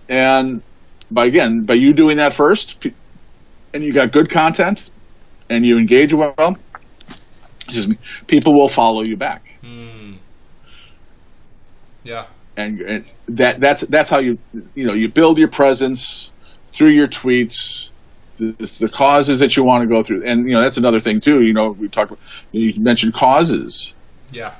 Speaker 2: and by again, by you doing that first, and you got good content, and you engage well, excuse me, people will follow you back.
Speaker 1: Yeah.
Speaker 2: And, and that that's that's how you you know you build your presence through your tweets the, the, causes that you want to go through. And you know that's another thing too you know we talked about, you mentioned causes.
Speaker 1: Yeah.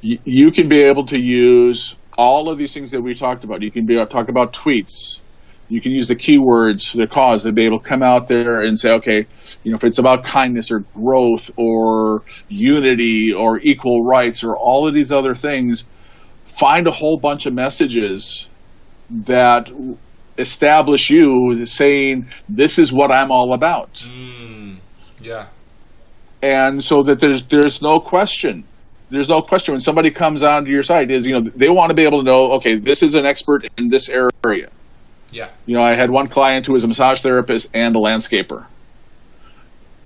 Speaker 2: You, you can be able to use all of these things that we talked about. You can be able to talk about tweets. You can use the keywords for the cause to be able to come out there and say, okay, you know, if it's about kindness or growth or unity or equal rights or all of these other things, find a whole bunch of messages that establish you saying, this is what I'm all about.
Speaker 1: Mm, yeah.
Speaker 2: And so that there's, there's no question there's no question when somebody comes onto your site is you know they want to be able to know okay this is an expert in this area
Speaker 1: yeah.
Speaker 2: You know, I had one client who was a massage therapist and a landscaper.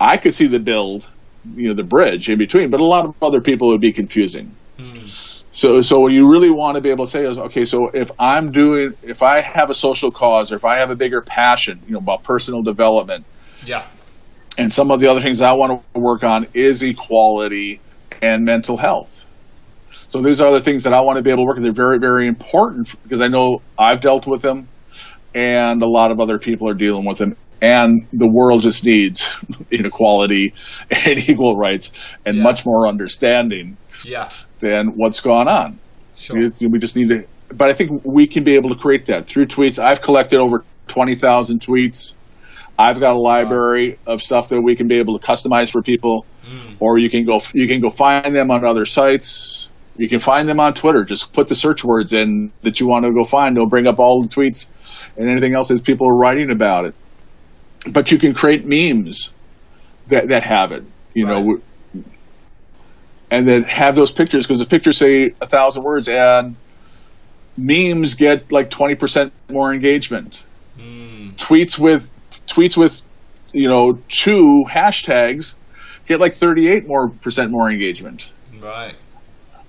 Speaker 2: I could see the build, you know, the bridge in between, but a lot of other people would be confusing. Mm. So, so what you really want to be able to say is, okay, so if I'm doing, if I have a social cause, or if I have a bigger passion, you know, about personal development,
Speaker 1: yeah,
Speaker 2: and some of the other things I want to work on is equality and mental health. So these are the things that I want to be able to work. On. They're very, very important because I know I've dealt with them and a lot of other people are dealing with them. And the world just needs inequality and equal rights and yeah. much more understanding
Speaker 1: yeah.
Speaker 2: than what's gone on.
Speaker 1: Sure.
Speaker 2: We, we just need to, but I think we can be able to create that through tweets. I've collected over 20,000 tweets. I've got a library wow. of stuff that we can be able to customize for people, mm. or you can go you can go find them on other sites. You can find them on Twitter. Just put the search words in that you want to go find. They'll bring up all the tweets and anything else that people are writing about it. But you can create memes that, that have it, you right. know, and then have those pictures because the pictures say a thousand words and memes get like 20% more engagement. Mm. Tweets with tweets with you know two hashtags get like 38 more percent more engagement.
Speaker 1: Right.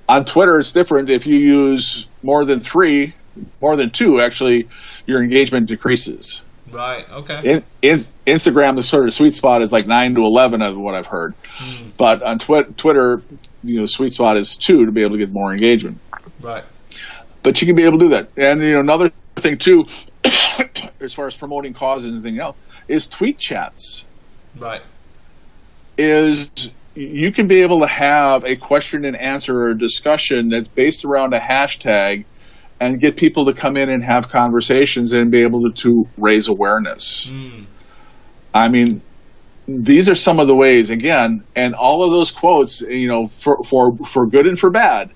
Speaker 2: On Twitter, it's different. If you use more than three, more than two, actually, your engagement decreases.
Speaker 1: Right. Okay.
Speaker 2: In, in, Instagram, the sort of sweet spot is like nine to eleven of what I've heard, mm. but on twi- Twitter, you know, sweet spot is two to be able to get more engagement.
Speaker 1: Right.
Speaker 2: But you can be able to do that, and you know, another thing too, as far as promoting causes and anything else, is tweet chats.
Speaker 1: Right.
Speaker 2: Is you can be able to have a question and answer or discussion that's based around a hashtag and get people to come in and have conversations and be able to, to raise awareness. Mm. I mean, these are some of the ways again, and all of those quotes, you know, for for for good and for bad,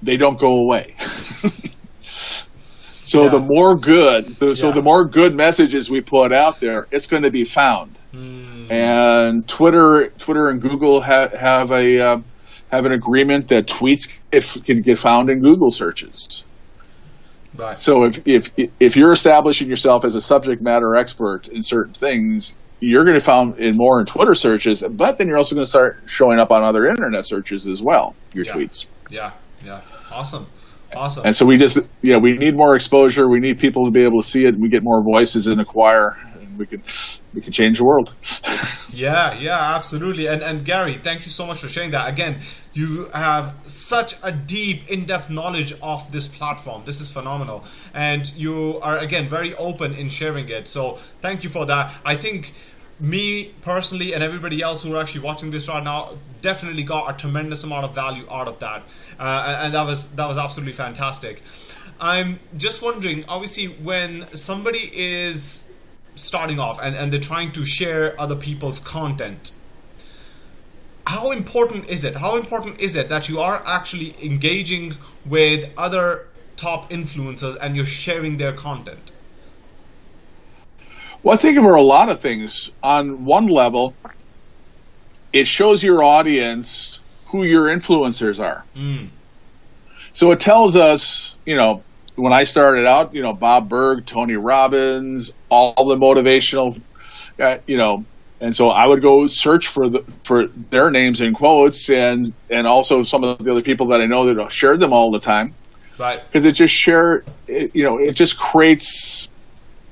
Speaker 2: they don't go away. so yeah. the more good, the, yeah. so the more good messages we put out there, it's going to be found. Mm. And Twitter, Twitter and Google ha- have a uh, have an agreement that tweets if, can get found in Google searches.
Speaker 1: Right.
Speaker 2: So if, if if you're establishing yourself as a subject matter expert in certain things, you're going to find in more in Twitter searches, but then you're also going to start showing up on other internet searches as well. Your
Speaker 1: yeah.
Speaker 2: tweets.
Speaker 1: Yeah. Yeah. Awesome. Awesome.
Speaker 2: And so we just yeah we need more exposure. We need people to be able to see it. We get more voices in the choir, we can we can change the world.
Speaker 1: yeah, yeah, absolutely. And and Gary, thank you so much for sharing that. Again, you have such a deep, in-depth knowledge of this platform. This is phenomenal, and you are again very open in sharing it. So thank you for that. I think me personally and everybody else who are actually watching this right now definitely got a tremendous amount of value out of that uh, and that was that was absolutely fantastic I'm just wondering. Obviously, when somebody is starting off and, and they're trying to share other people's content, how important is it? How important is it that you are actually engaging with other top influencers and you're sharing their content?
Speaker 2: Well, I think there are a lot of things. On one level, it shows your audience who your influencers are.
Speaker 1: Mm.
Speaker 2: So it tells us, you know, when I started out, you know, Bob Burg, Tony Robbins, all the motivational, uh, you know, and so I would go search for the for their names in quotes and and also some of the other people that I know that shared them all the time.
Speaker 1: Right.
Speaker 2: Because it just share, it, you know, it just creates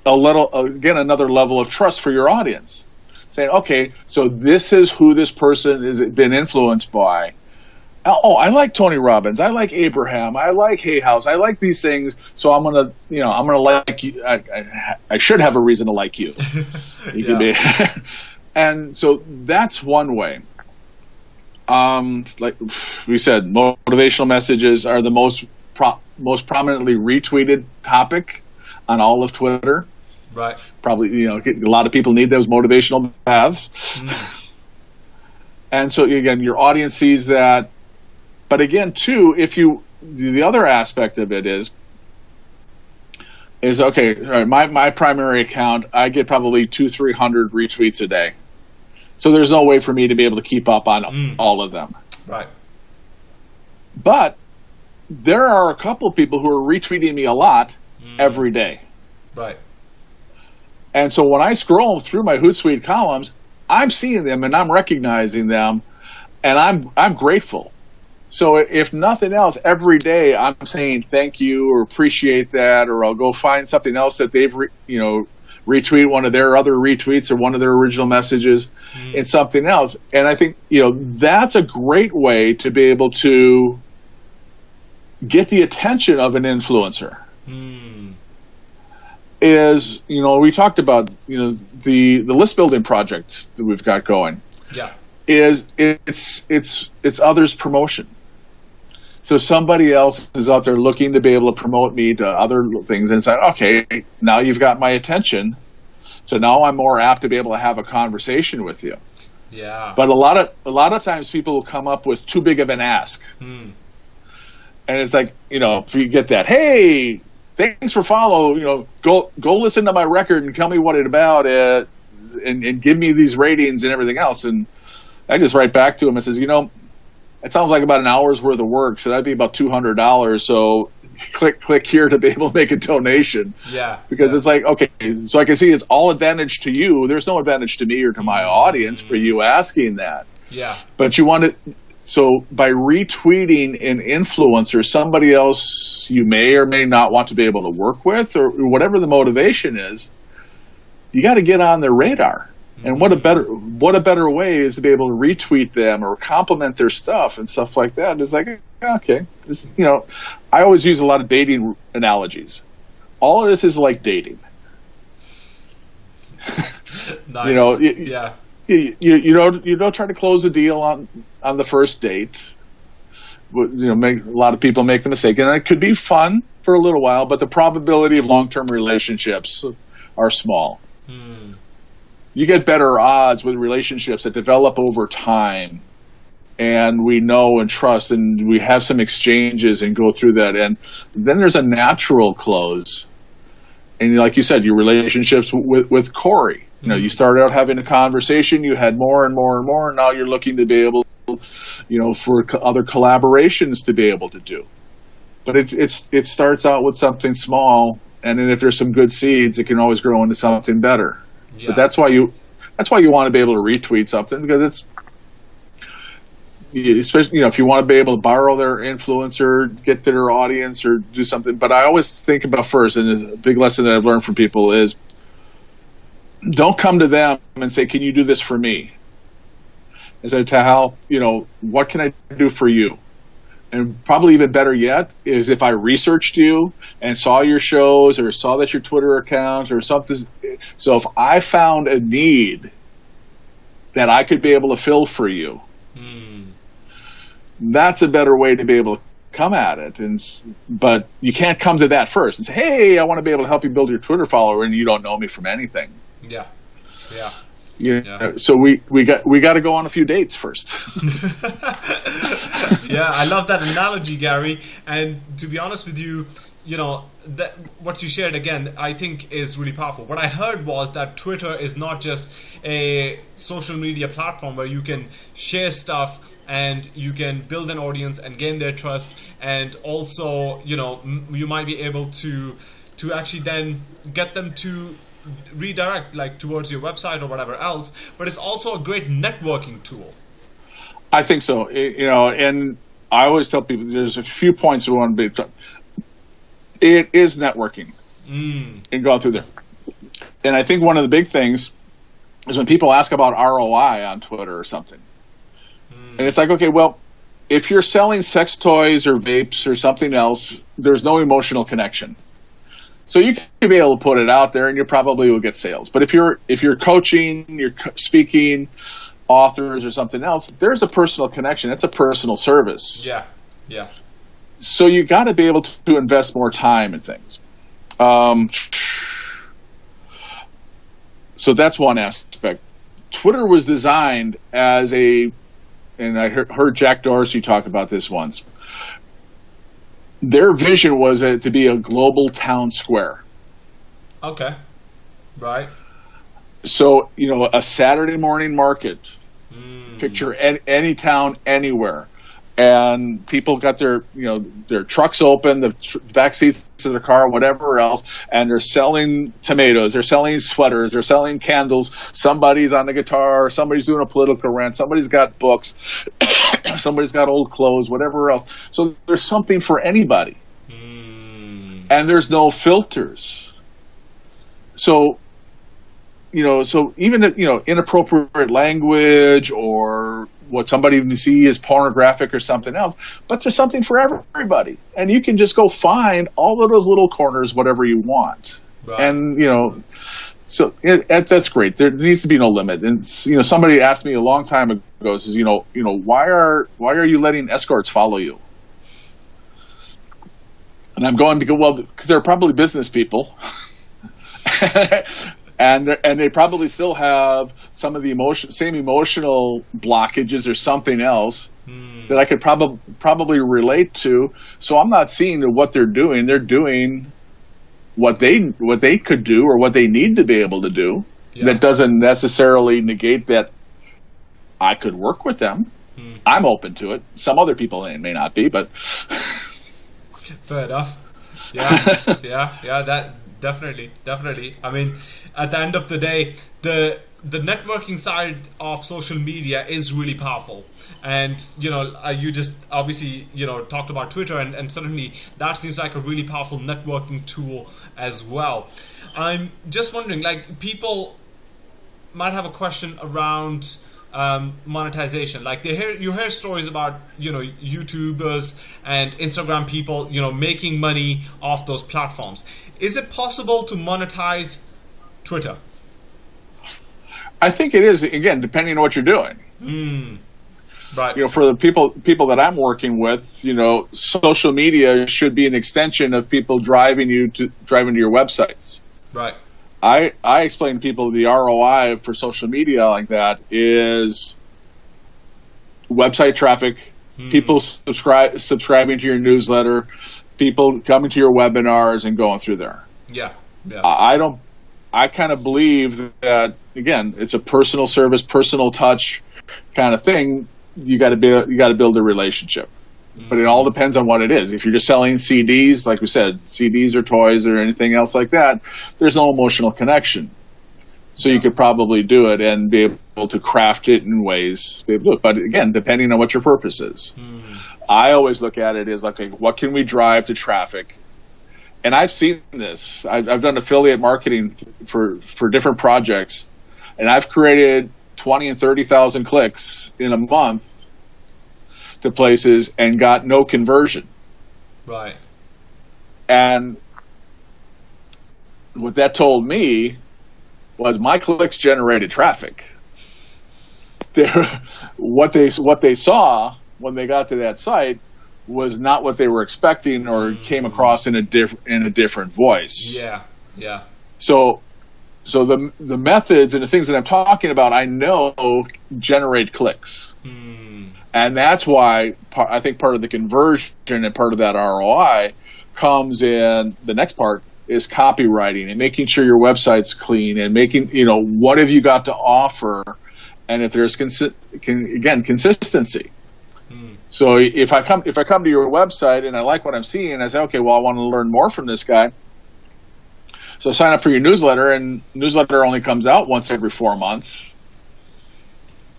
Speaker 2: a little again another level of trust for your audience saying okay so this is who this person has been influenced by oh i like tony robbins i like abraham i like hay house i like these things so i'm gonna you know i'm gonna like you i, I, I should have a reason to like you you can be and so that's one way um like we said motivational messages are the most pro- most prominently retweeted topic on all of Twitter.
Speaker 1: Right.
Speaker 2: Probably, you know, a lot of people need those motivational paths. Mm. and so again, your audience sees that. But again, too, if you the other aspect of it is is okay. Right, my my primary account, I get probably two three hundred retweets a day. So there's no way for me to be able to keep up on mm. all of them.
Speaker 1: Right.
Speaker 2: But there are a couple people who are retweeting me a lot mm. every day.
Speaker 1: Right.
Speaker 2: And so when I scroll through my Hootsuite columns, I'm seeing them and I'm recognizing them, and I'm I'm grateful. So if nothing else, every day I'm saying thank you or appreciate that, or I'll go find something else that they've re, you know retweet one of their other retweets or one of their original messages mm. in something else. And I think you know that's a great way to be able to get the attention of an influencer.
Speaker 1: Mm
Speaker 2: is you know we talked about you know the the list building project that we've got going.
Speaker 1: Yeah.
Speaker 2: Is it's it's it's others promotion. So somebody else is out there looking to be able to promote me to other things and say, okay, now you've got my attention. So now I'm more apt to be able to have a conversation with you.
Speaker 1: Yeah.
Speaker 2: But a lot of a lot of times people will come up with too big of an ask.
Speaker 1: Hmm.
Speaker 2: And it's like, you know, if you get that, hey, thanks for follow. You know, go go listen to my record and tell me what it about it, and, and give me these ratings and everything else. And I just write back to him and says, you know, it sounds like about an hour's worth of work, so that'd be about two hundred dollars. So click click here to be able to make a donation.
Speaker 1: Yeah.
Speaker 2: Because
Speaker 1: yeah.
Speaker 2: it's like okay, so I can see it's all advantage to you. There's no advantage to me or to my audience for you asking that.
Speaker 1: Yeah.
Speaker 2: But you want to so by retweeting an influencer, somebody else you may or may not want to be able to work with, or whatever the motivation is, you got to get on their radar. And what a better what a better way is to be able to retweet them or compliment their stuff and stuff like that. It's like okay, it's, you know, I always use a lot of dating analogies. All of this is like dating.
Speaker 1: nice.
Speaker 2: You know,
Speaker 1: yeah
Speaker 2: you, you don't you don't try to close a deal on on the first date. You know, make, a lot of people make the mistake, and it could be fun for a little while, but the probability of long term relationships are small.
Speaker 1: Hmm.
Speaker 2: You get better odds with relationships that develop over time, and we know and trust, and we have some exchanges and go through that, and then there's a natural close. And like you said, your relationships with with Corey you know, you mm-hmm. started out having a conversation, you had more and more and more, and now you're looking to be able, you know, for other collaborations to be able to do. But it, it's it starts out with something small, and then if there's some good seeds, it can always grow into something better. Yeah. But that's why you that's why you want to be able to retweet something because it's especially you know if you want to be able to borrow their influencer, get their audience or do something. But I always think about first, and a big lesson that I've learned from people is don't come to them and say, "Can you do this for me?" I said, "Tahal, you know, what can I do for you?" And probably even better yet is if I researched you and saw your shows or saw that your Twitter account or something. So if I found a need that I could be able to fill for you,
Speaker 1: hmm.
Speaker 2: that's a better way to be able to come at it, and but you can't come to that first and say, "Hey, I want to be able to help you build your Twitter follower," and you don't know me from anything.
Speaker 1: Yeah, yeah.
Speaker 2: You know, yeah. So we, we got we got to go on a few dates first.
Speaker 1: yeah, I love that analogy, Gary. And to be honest with you, you know that what you shared again i think is really powerful what i heard was that twitter is not just a social media platform where you can share stuff and you can build an audience and gain their trust and also you know you might be able to to actually then get them to redirect like towards your website or whatever else but it's also a great networking tool.
Speaker 2: I think so. You know and i always tell people there's a few points we want to be it is networking. Mm. and going through there. And i think one of the big things is when people ask about roi on twitter or something. Mm. and it's like okay well if you're selling sex toys or vapes or something else there's no emotional connection so you can be able to put it out there, and you probably will get sales. But if you're if you're coaching, you're speaking, authors or something else, there's a personal connection. That's a personal service.
Speaker 1: Yeah, yeah.
Speaker 2: So you got to be able to invest more time in things. Um, so that's one aspect. Twitter was designed as a, and I heard Jack Dorsey talk about this once their vision was to be a global town square.
Speaker 1: Okay. Right.
Speaker 2: So, you know, a Saturday morning market. Mm. Picture any, any town anywhere and people got their you know their trucks open, the tr- back seats of the car, whatever else, and they're selling tomatoes, they're selling sweaters, they're selling candles. Somebody's on the guitar, somebody's doing a political rant, somebody's got books, somebody's got old clothes, whatever else. So there's something for anybody, mm. and there's no filters. So you know, so even you know inappropriate language or what somebody would see as pornographic or something else, but there's something for everybody, and you can just go find all of those little corners, whatever you want, right. and you know. So it, that's great. There needs to be no limit. And you know, somebody asked me a long time ago, says, you know, you know, why are why are you letting escorts follow you? And I'm going to go, well, because they're probably business people. and and they probably still have some of the emotion, same emotional blockages or something else hmm. that I could probably probably relate to. So I'm not seeing what they're doing. They're doing what they what they could do or what they need to be able to do. Yeah. That doesn't necessarily negate that I could work with them. Hmm. I'm open to it. Some other people may not be, but
Speaker 1: fair enough. Yeah, yeah, yeah. That definitely, definitely. I mean, at the end of the day, the the networking side of social media is really powerful and you know uh, you just obviously you know talked about twitter and, and certainly that seems like a really powerful networking tool as well i'm just wondering like people might have a question around um, monetization. Like they hear you hear stories about you know YouTubers and Instagram people you know making money off those platforms. Is it possible to monetize Twitter?
Speaker 2: I think it is. Again, depending on what you're doing.
Speaker 1: Mm. Right.
Speaker 2: You know, for the people people that I'm working with, you know, social media should be an extension of people driving you to driving to your websites.
Speaker 1: Right.
Speaker 2: I I explain to people the ROI for social media like that is website traffic, hmm. people subscribe subscribing to your newsletter, people coming to your webinars and going through there.
Speaker 1: Yeah. Yeah.
Speaker 2: I don't I kind of believe that again, it's a personal service, personal touch kind of thing. You got to be you got to build a relationship but it all depends on what it is. If you're just selling CDs, like we said, CDs or toys or anything else like that, there's no emotional connection. So you could probably do it and be able to craft it in ways. But again, depending on what your purpose is, mm. I always look at it as like, what can we drive to traffic? And I've seen this. I've, I've done affiliate marketing for for different projects, and I've created twenty and thirty thousand clicks in a month to places and got no conversion.
Speaker 1: Right.
Speaker 2: And what that told me was my clicks generated traffic. There, what they what they saw when they got to that site was not what they were expecting or mm-hmm. came across in a different in a different voice.
Speaker 1: Yeah, yeah.
Speaker 2: So so the the methods and the things that I'm talking about, I know generate clicks, hmm. and that's why I think part of the conversion and part of that ROI comes in. The next part is copywriting and making sure your website's clean and making you know what have you got to offer, and if there's consi- can, again consistency. So if I come if I come to your website and I like what I'm seeing, I say, okay, well I want to learn more from this guy. So sign up for your newsletter, and newsletter only comes out once every four months.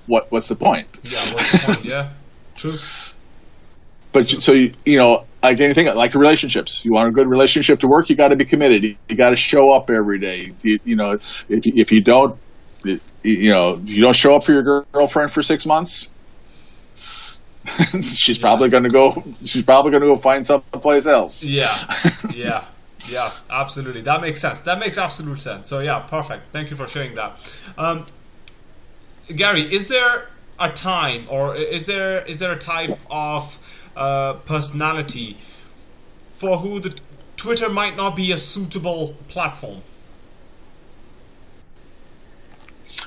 Speaker 2: What what's the point?
Speaker 1: Yeah, what's the point? Yeah, true.
Speaker 2: But you- so you, you know, like anything, like relationships. You want a good relationship to work, you got to be committed. You, you got to show up every day. You, you know, if you- if you don't, you know, you don't show up for your girlfriend for six months. she's probably going to go. She's probably going to go find someplace else.
Speaker 1: Yeah, yeah, yeah, absolutely. That makes sense. That makes absolute sense. So yeah, perfect. Thank you for sharing that. Um, Gary, is there a time or is there is there a type of uh, personality for who the Twitter might not be a suitable platform?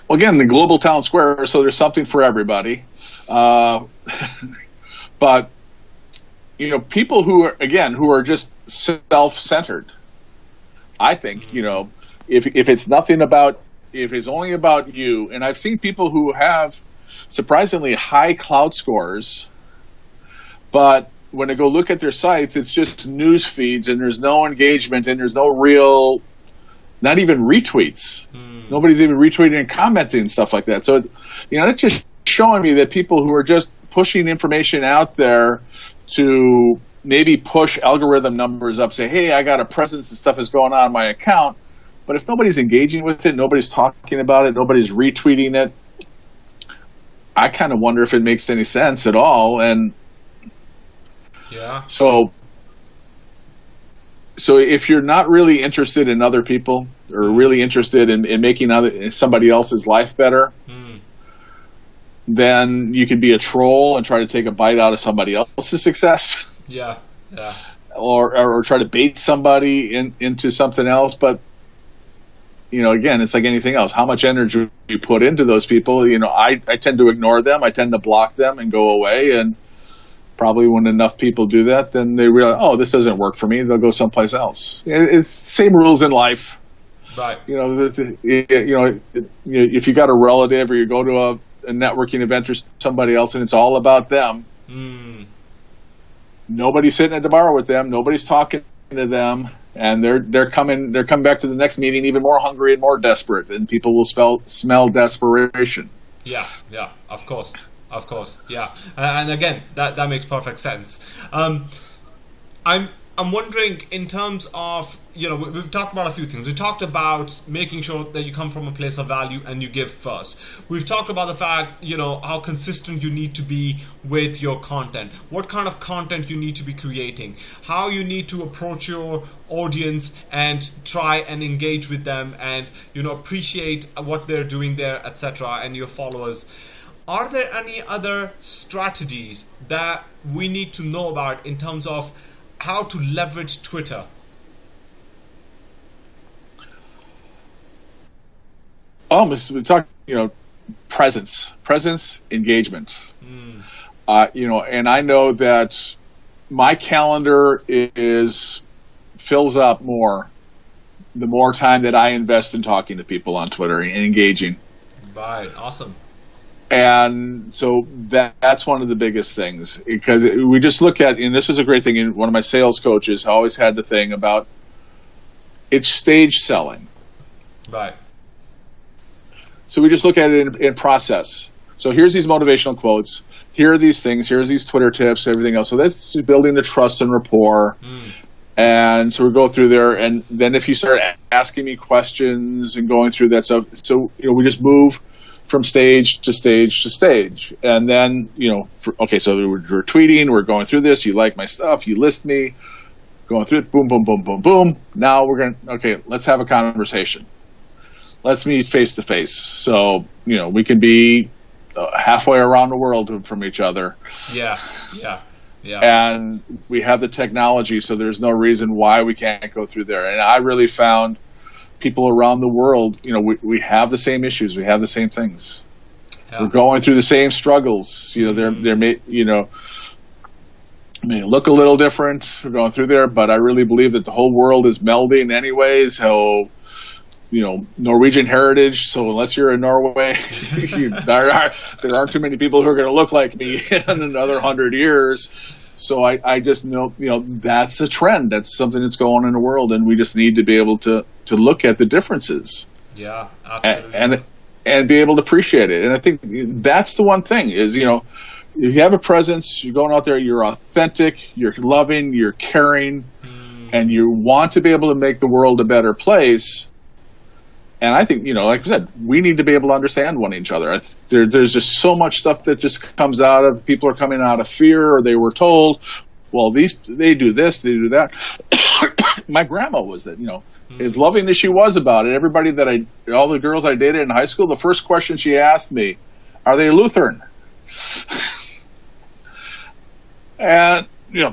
Speaker 2: Well, again, the global town square, so there's something for everybody. Uh, but you know, people who are again who are just self-centered. I think you know, if if it's nothing about if it's only about you, and I've seen people who have surprisingly high Klout scores, but when I go look at their sites, it's just news feeds, and there's no engagement, and there's no real, not even retweets. Nobody's even retweeting and commenting and stuff like that. So, you know, that's just showing me that people who are just pushing information out there to maybe push algorithm numbers up, say, hey, I got a presence and stuff is going on in my account. But if nobody's engaging with it, nobody's talking about it, nobody's retweeting it, I kind of wonder if it makes any sense at all. And
Speaker 1: Yeah,
Speaker 2: so, so if you're not really interested in other people or really interested in, in making other somebody else's life better, hmm. Then you can be a troll and try to take a bite out of somebody else's success,
Speaker 1: yeah, yeah,
Speaker 2: or or, or try to bait somebody in, into something else. But you know, again, it's like anything else. How much energy you put into those people? You know, I, I tend to ignore them. I tend to block them and go away. And probably when enough people do that, then they realize, oh, this doesn't work for me. They'll go someplace else. It- It's same rules in life.
Speaker 1: right.
Speaker 2: You know, you know, if you got a relative or you go to a, a networking event or somebody else and it's all about them,
Speaker 1: Mm,
Speaker 2: nobody's sitting at the bar with them. Nobody's talking to them. And they're they're coming they're coming back to the next meeting even more hungry and more desperate, and people will spell, smell desperation.
Speaker 1: Yeah, yeah, of course, of course, yeah. Uh, and again, that that makes perfect sense. Um, I'm I'm wondering in terms of you know we, we've talked about a few things. We talked about making sure that you come from a place of value and you give first. We've talked about the fact you know how consistent you need to be with your content. What kind of content you need to be creating. How you need to approach your audience and try and engage with them and you know appreciate what they're doing there, etc. And your followers. Are there any other strategies that we need to know about in terms of how to leverage Twitter?
Speaker 2: Oh, we talk, you know, presence, presence, engagement. Uh, you know, and I know that my calendar is fills up more the more time that I invest in talking to people on Twitter and engaging.
Speaker 1: Right, awesome.
Speaker 2: And so that, that's one of the biggest things because we just look at, and this was a great thing. And one of my sales coaches always had the thing about it's stage selling.
Speaker 1: Right.
Speaker 2: So we just look at it in, in process. So here's these motivational quotes. Here are these things. Here's these Twitter tips. Everything else. So that's just building the trust and rapport. And so we go through there, and then if you start asking me questions and going through that stuff, so you know we just move from stage to stage to stage, and then you know, for, okay, so we're, we're tweeting, we're going through this. You like my stuff, you list me, going through it, boom, boom, boom, boom, boom. Now we're gonna okay, let's have a conversation let's meet face to face. So you know we can be uh, halfway around the world from each other.
Speaker 1: Yeah, yeah.
Speaker 2: Yeah. And we have the technology, so there's no reason why we can't go through there. And I really found people around the world, you know, we, we have the same issues, we have the same things. Yeah. We're going through the same struggles. You know, they're they're you know may look a little different. We're going through there, but I really believe that the whole world is melding anyways. How you know Norwegian heritage. So unless you're in Norway, you, there, are, there aren't too many people who are going to look like me in another hundred years. So I, I just know you know that's a trend. That's something that's going on in the world, and we just need to be able to to look at the differences.
Speaker 1: Yeah, absolutely.
Speaker 2: And and, and be able to appreciate it. And I think that's the one thing is you know if you have a presence, you're going out there, you're authentic, you're loving, you're caring, mm. and you want to be able to make the world a better place and I think you know, like I said, we need to be able to understand one each other. There, there's just so much stuff that just comes out of people are coming out of fear, or they were told, well, these they do this, they do that. My grandma was that, you know, mm-hmm. as loving as she was about it. Everybody that I, all the girls I dated in high school, the first question she asked me, "Are they Lutheran?" and you know,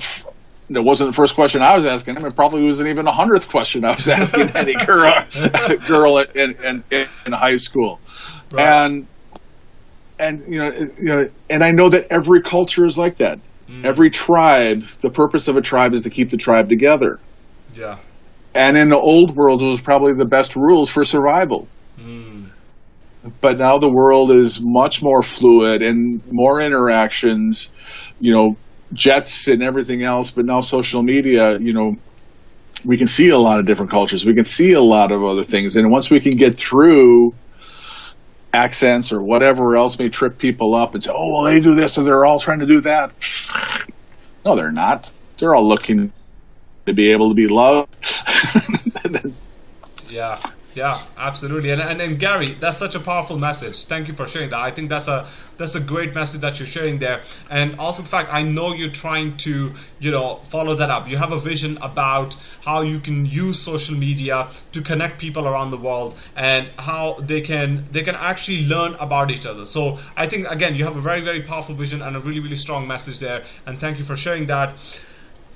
Speaker 2: it wasn't the first question I was asking him. It probably wasn't even a hundredth question I was asking any girl girl in, in, in high school, right. and and you know you know and I know that every culture is like that. Mm. Every tribe, the purpose of a tribe is to keep the tribe together.
Speaker 1: Yeah.
Speaker 2: And in the old world, it was probably the best rules for survival. Mm. But now the world is much more fluid and more interactions. You know, jets and everything else, but now social media, you know, we can see a lot of different cultures. We can see a lot of other things, and once we can get through accents or whatever else may trip people up and say, "Oh, well, they do this, so they're all trying to do that." No, they're not. They're all looking to be able to be loved.
Speaker 1: yeah, yeah, absolutely. And, and Gary, that's such a powerful message. Thank you for sharing that. I think that's a that's a great message that you're sharing there. And also the fact I know you're trying to, you know, follow that up. You have a vision about how you can use social media to connect people around the world and how they can they can actually learn about each other. So I think again you have a very, very powerful vision and a really, really strong message there. And thank you for sharing that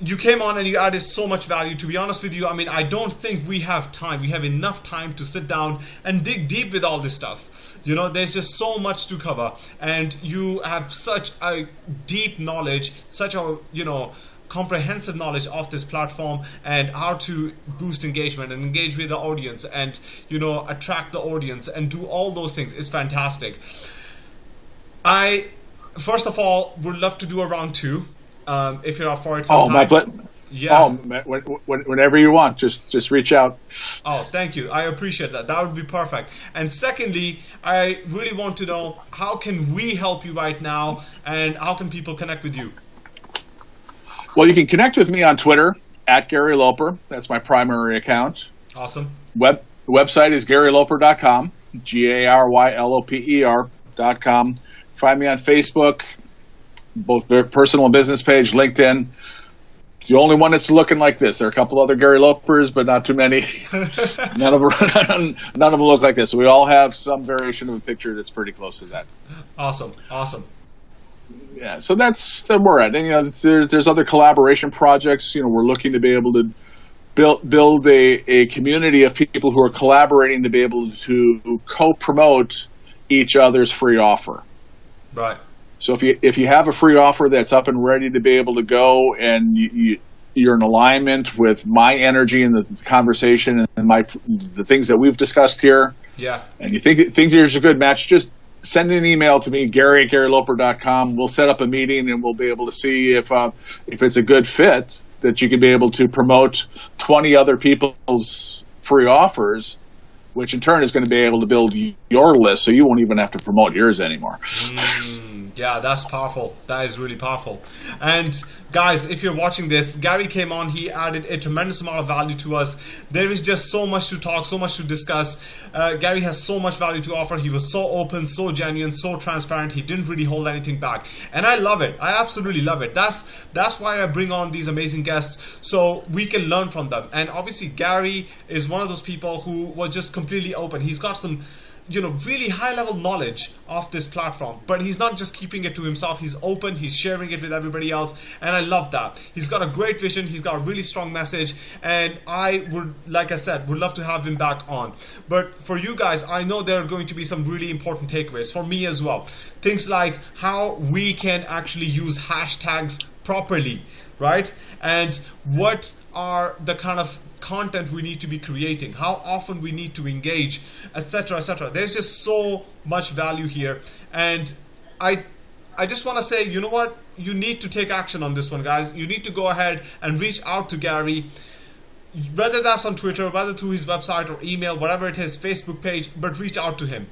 Speaker 1: you came on and you added so much value. To be honest with you, I mean, I don't think we have time. We have enough time to sit down and dig deep with all this stuff. You know, there's just so much to cover, and you have such a deep knowledge, such a you know comprehensive knowledge of this platform and how to boost engagement and engage with the audience and you know attract the audience and do all those things is fantastic i first of all would love to do a round two um, if you're up for it.
Speaker 2: Sometime. Oh, my ple- yeah. Oh, whenever you want, just just reach out.
Speaker 1: Oh, thank you. I appreciate that. That would be perfect. And secondly, I really want to know how can we help you right now, and how can people connect with you?
Speaker 2: Well, you can connect with me on Twitter at Gary Loper. That's my primary account.
Speaker 1: Awesome.
Speaker 2: Web the website is GaryLoper.com. G A R Y L O P E R.com. Find me on Facebook, both their personal and business page, LinkedIn. It's the only one that's looking like this. There are a couple other Gary Lopers, but not too many. none of them, none of them look like this. So we all have some variation of a picture that's pretty close to that.
Speaker 1: Awesome, awesome.
Speaker 2: Yeah, so that's where we're at. And you know, there's there's other collaboration projects. You know, we're looking to be able to build build a, a community of people who are collaborating to be able to co-promote each other's free offer.
Speaker 1: Right.
Speaker 2: So if you if you have a free offer that's up and ready to be able to go, and you, you are in alignment with my energy and the conversation and my the things that we've discussed here,
Speaker 1: yeah,
Speaker 2: and you think think there's a good match, just send an email to me, Gary at GaryLoper.com. We'll set up a meeting and we'll be able to see if uh, if it's a good fit that you can be able to promote 20 other people's free offers which in turn is going to be able to build your list so you won't even have to promote yours anymore.
Speaker 1: Mm yeah, that's powerful. That is really powerful. And guys, if you're watching this, Gary came on. He added a tremendous amount of value to us. There is just so much to talk, so much to discuss. Uh, Gary has so much value to offer. He was so open, so genuine, so transparent. He didn't really hold anything back, and I love it. I absolutely love it. That's that's why I bring on these amazing guests so we can learn from them. And obviously, Gary is one of those people who was just completely open. He's got some you know really high level knowledge of this platform. But he's not just keeping it to himself. He's open. He's sharing it with everybody else. And i love that. He's got a great vision. He's got a really strong message. And i would like i said would love to have him back on. But for you guys i know there are going to be some really important takeaways for me as well. Things like how we can actually use hashtags properly right? And what are the kind of content we need to be creating, how often we need to engage, etc., etc. There's just so much value here, and I, I just want to say, you know what? You need to take action on this one, guys. You need to go ahead and reach out to Gary whether that's on Twitter, whether through his website or email, whatever it is, Facebook page, but reach out to him.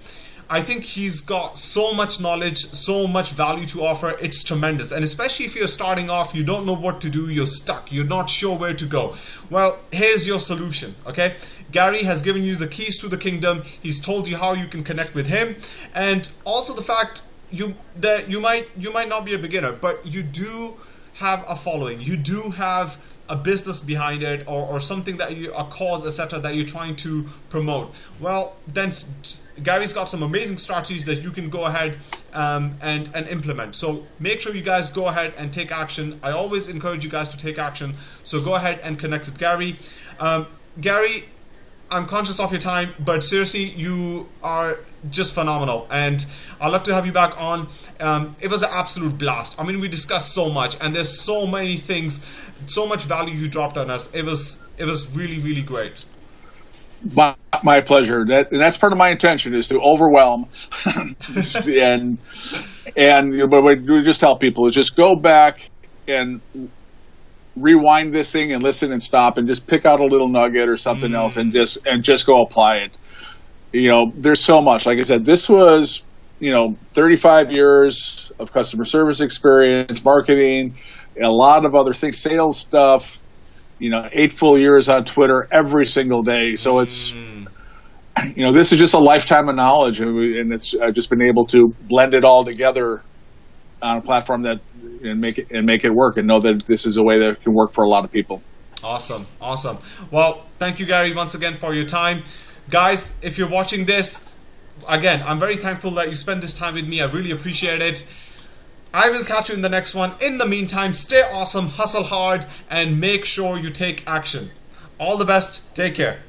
Speaker 1: I think he's got so much knowledge, so much value to offer. It's tremendous. And especially if you're starting off, you don't know what to do, you're stuck, you're not sure where to go. Well, here's your solution, okay? Gary has given you the keys to the kingdom. He's told you how you can connect with him. And also the fact you that you might you might not be a beginner, but you do have a following. You do have a business behind it or, or something that you a cause etc that you're trying to promote well then Gary's got some amazing strategies that you can go ahead um, and, and implement. So make sure you guys go ahead and take action. I always encourage you guys to take action. So go ahead and connect with Gary. Um, Gary, I'm conscious of your time, but seriously, you are just phenomenal, and I'd love to have you back on. Um, it was an absolute blast. I mean, we discussed so much, and there's so many things, so much value you dropped on us. It was it was really really great.
Speaker 2: My, my pleasure. That and that's part of my intention is to overwhelm, and and you know, but we just tell people is just go back and rewind this thing and listen and stop and just pick out a little nugget or something mm. else and just and just go apply it. You know, there's so much. Like I said, this was you know 35 years of customer service experience, marketing, a lot of other things, sales stuff. You know, eight full years on Twitter every single day. So it's. Mm you know, this is just a lifetime of knowledge, and it's I've just been able to blend it all together on a platform that and make it and make it work and know that this is a way that can work for a lot of people.
Speaker 1: Awesome, awesome. Well, thank you, Gary, once again for your time, guys. If you're watching this, again, I'm very thankful that you spend this time with me. I really appreciate it. I will catch you in the next one. In the meantime, stay awesome, hustle hard, and make sure you take action. All the best. Take care.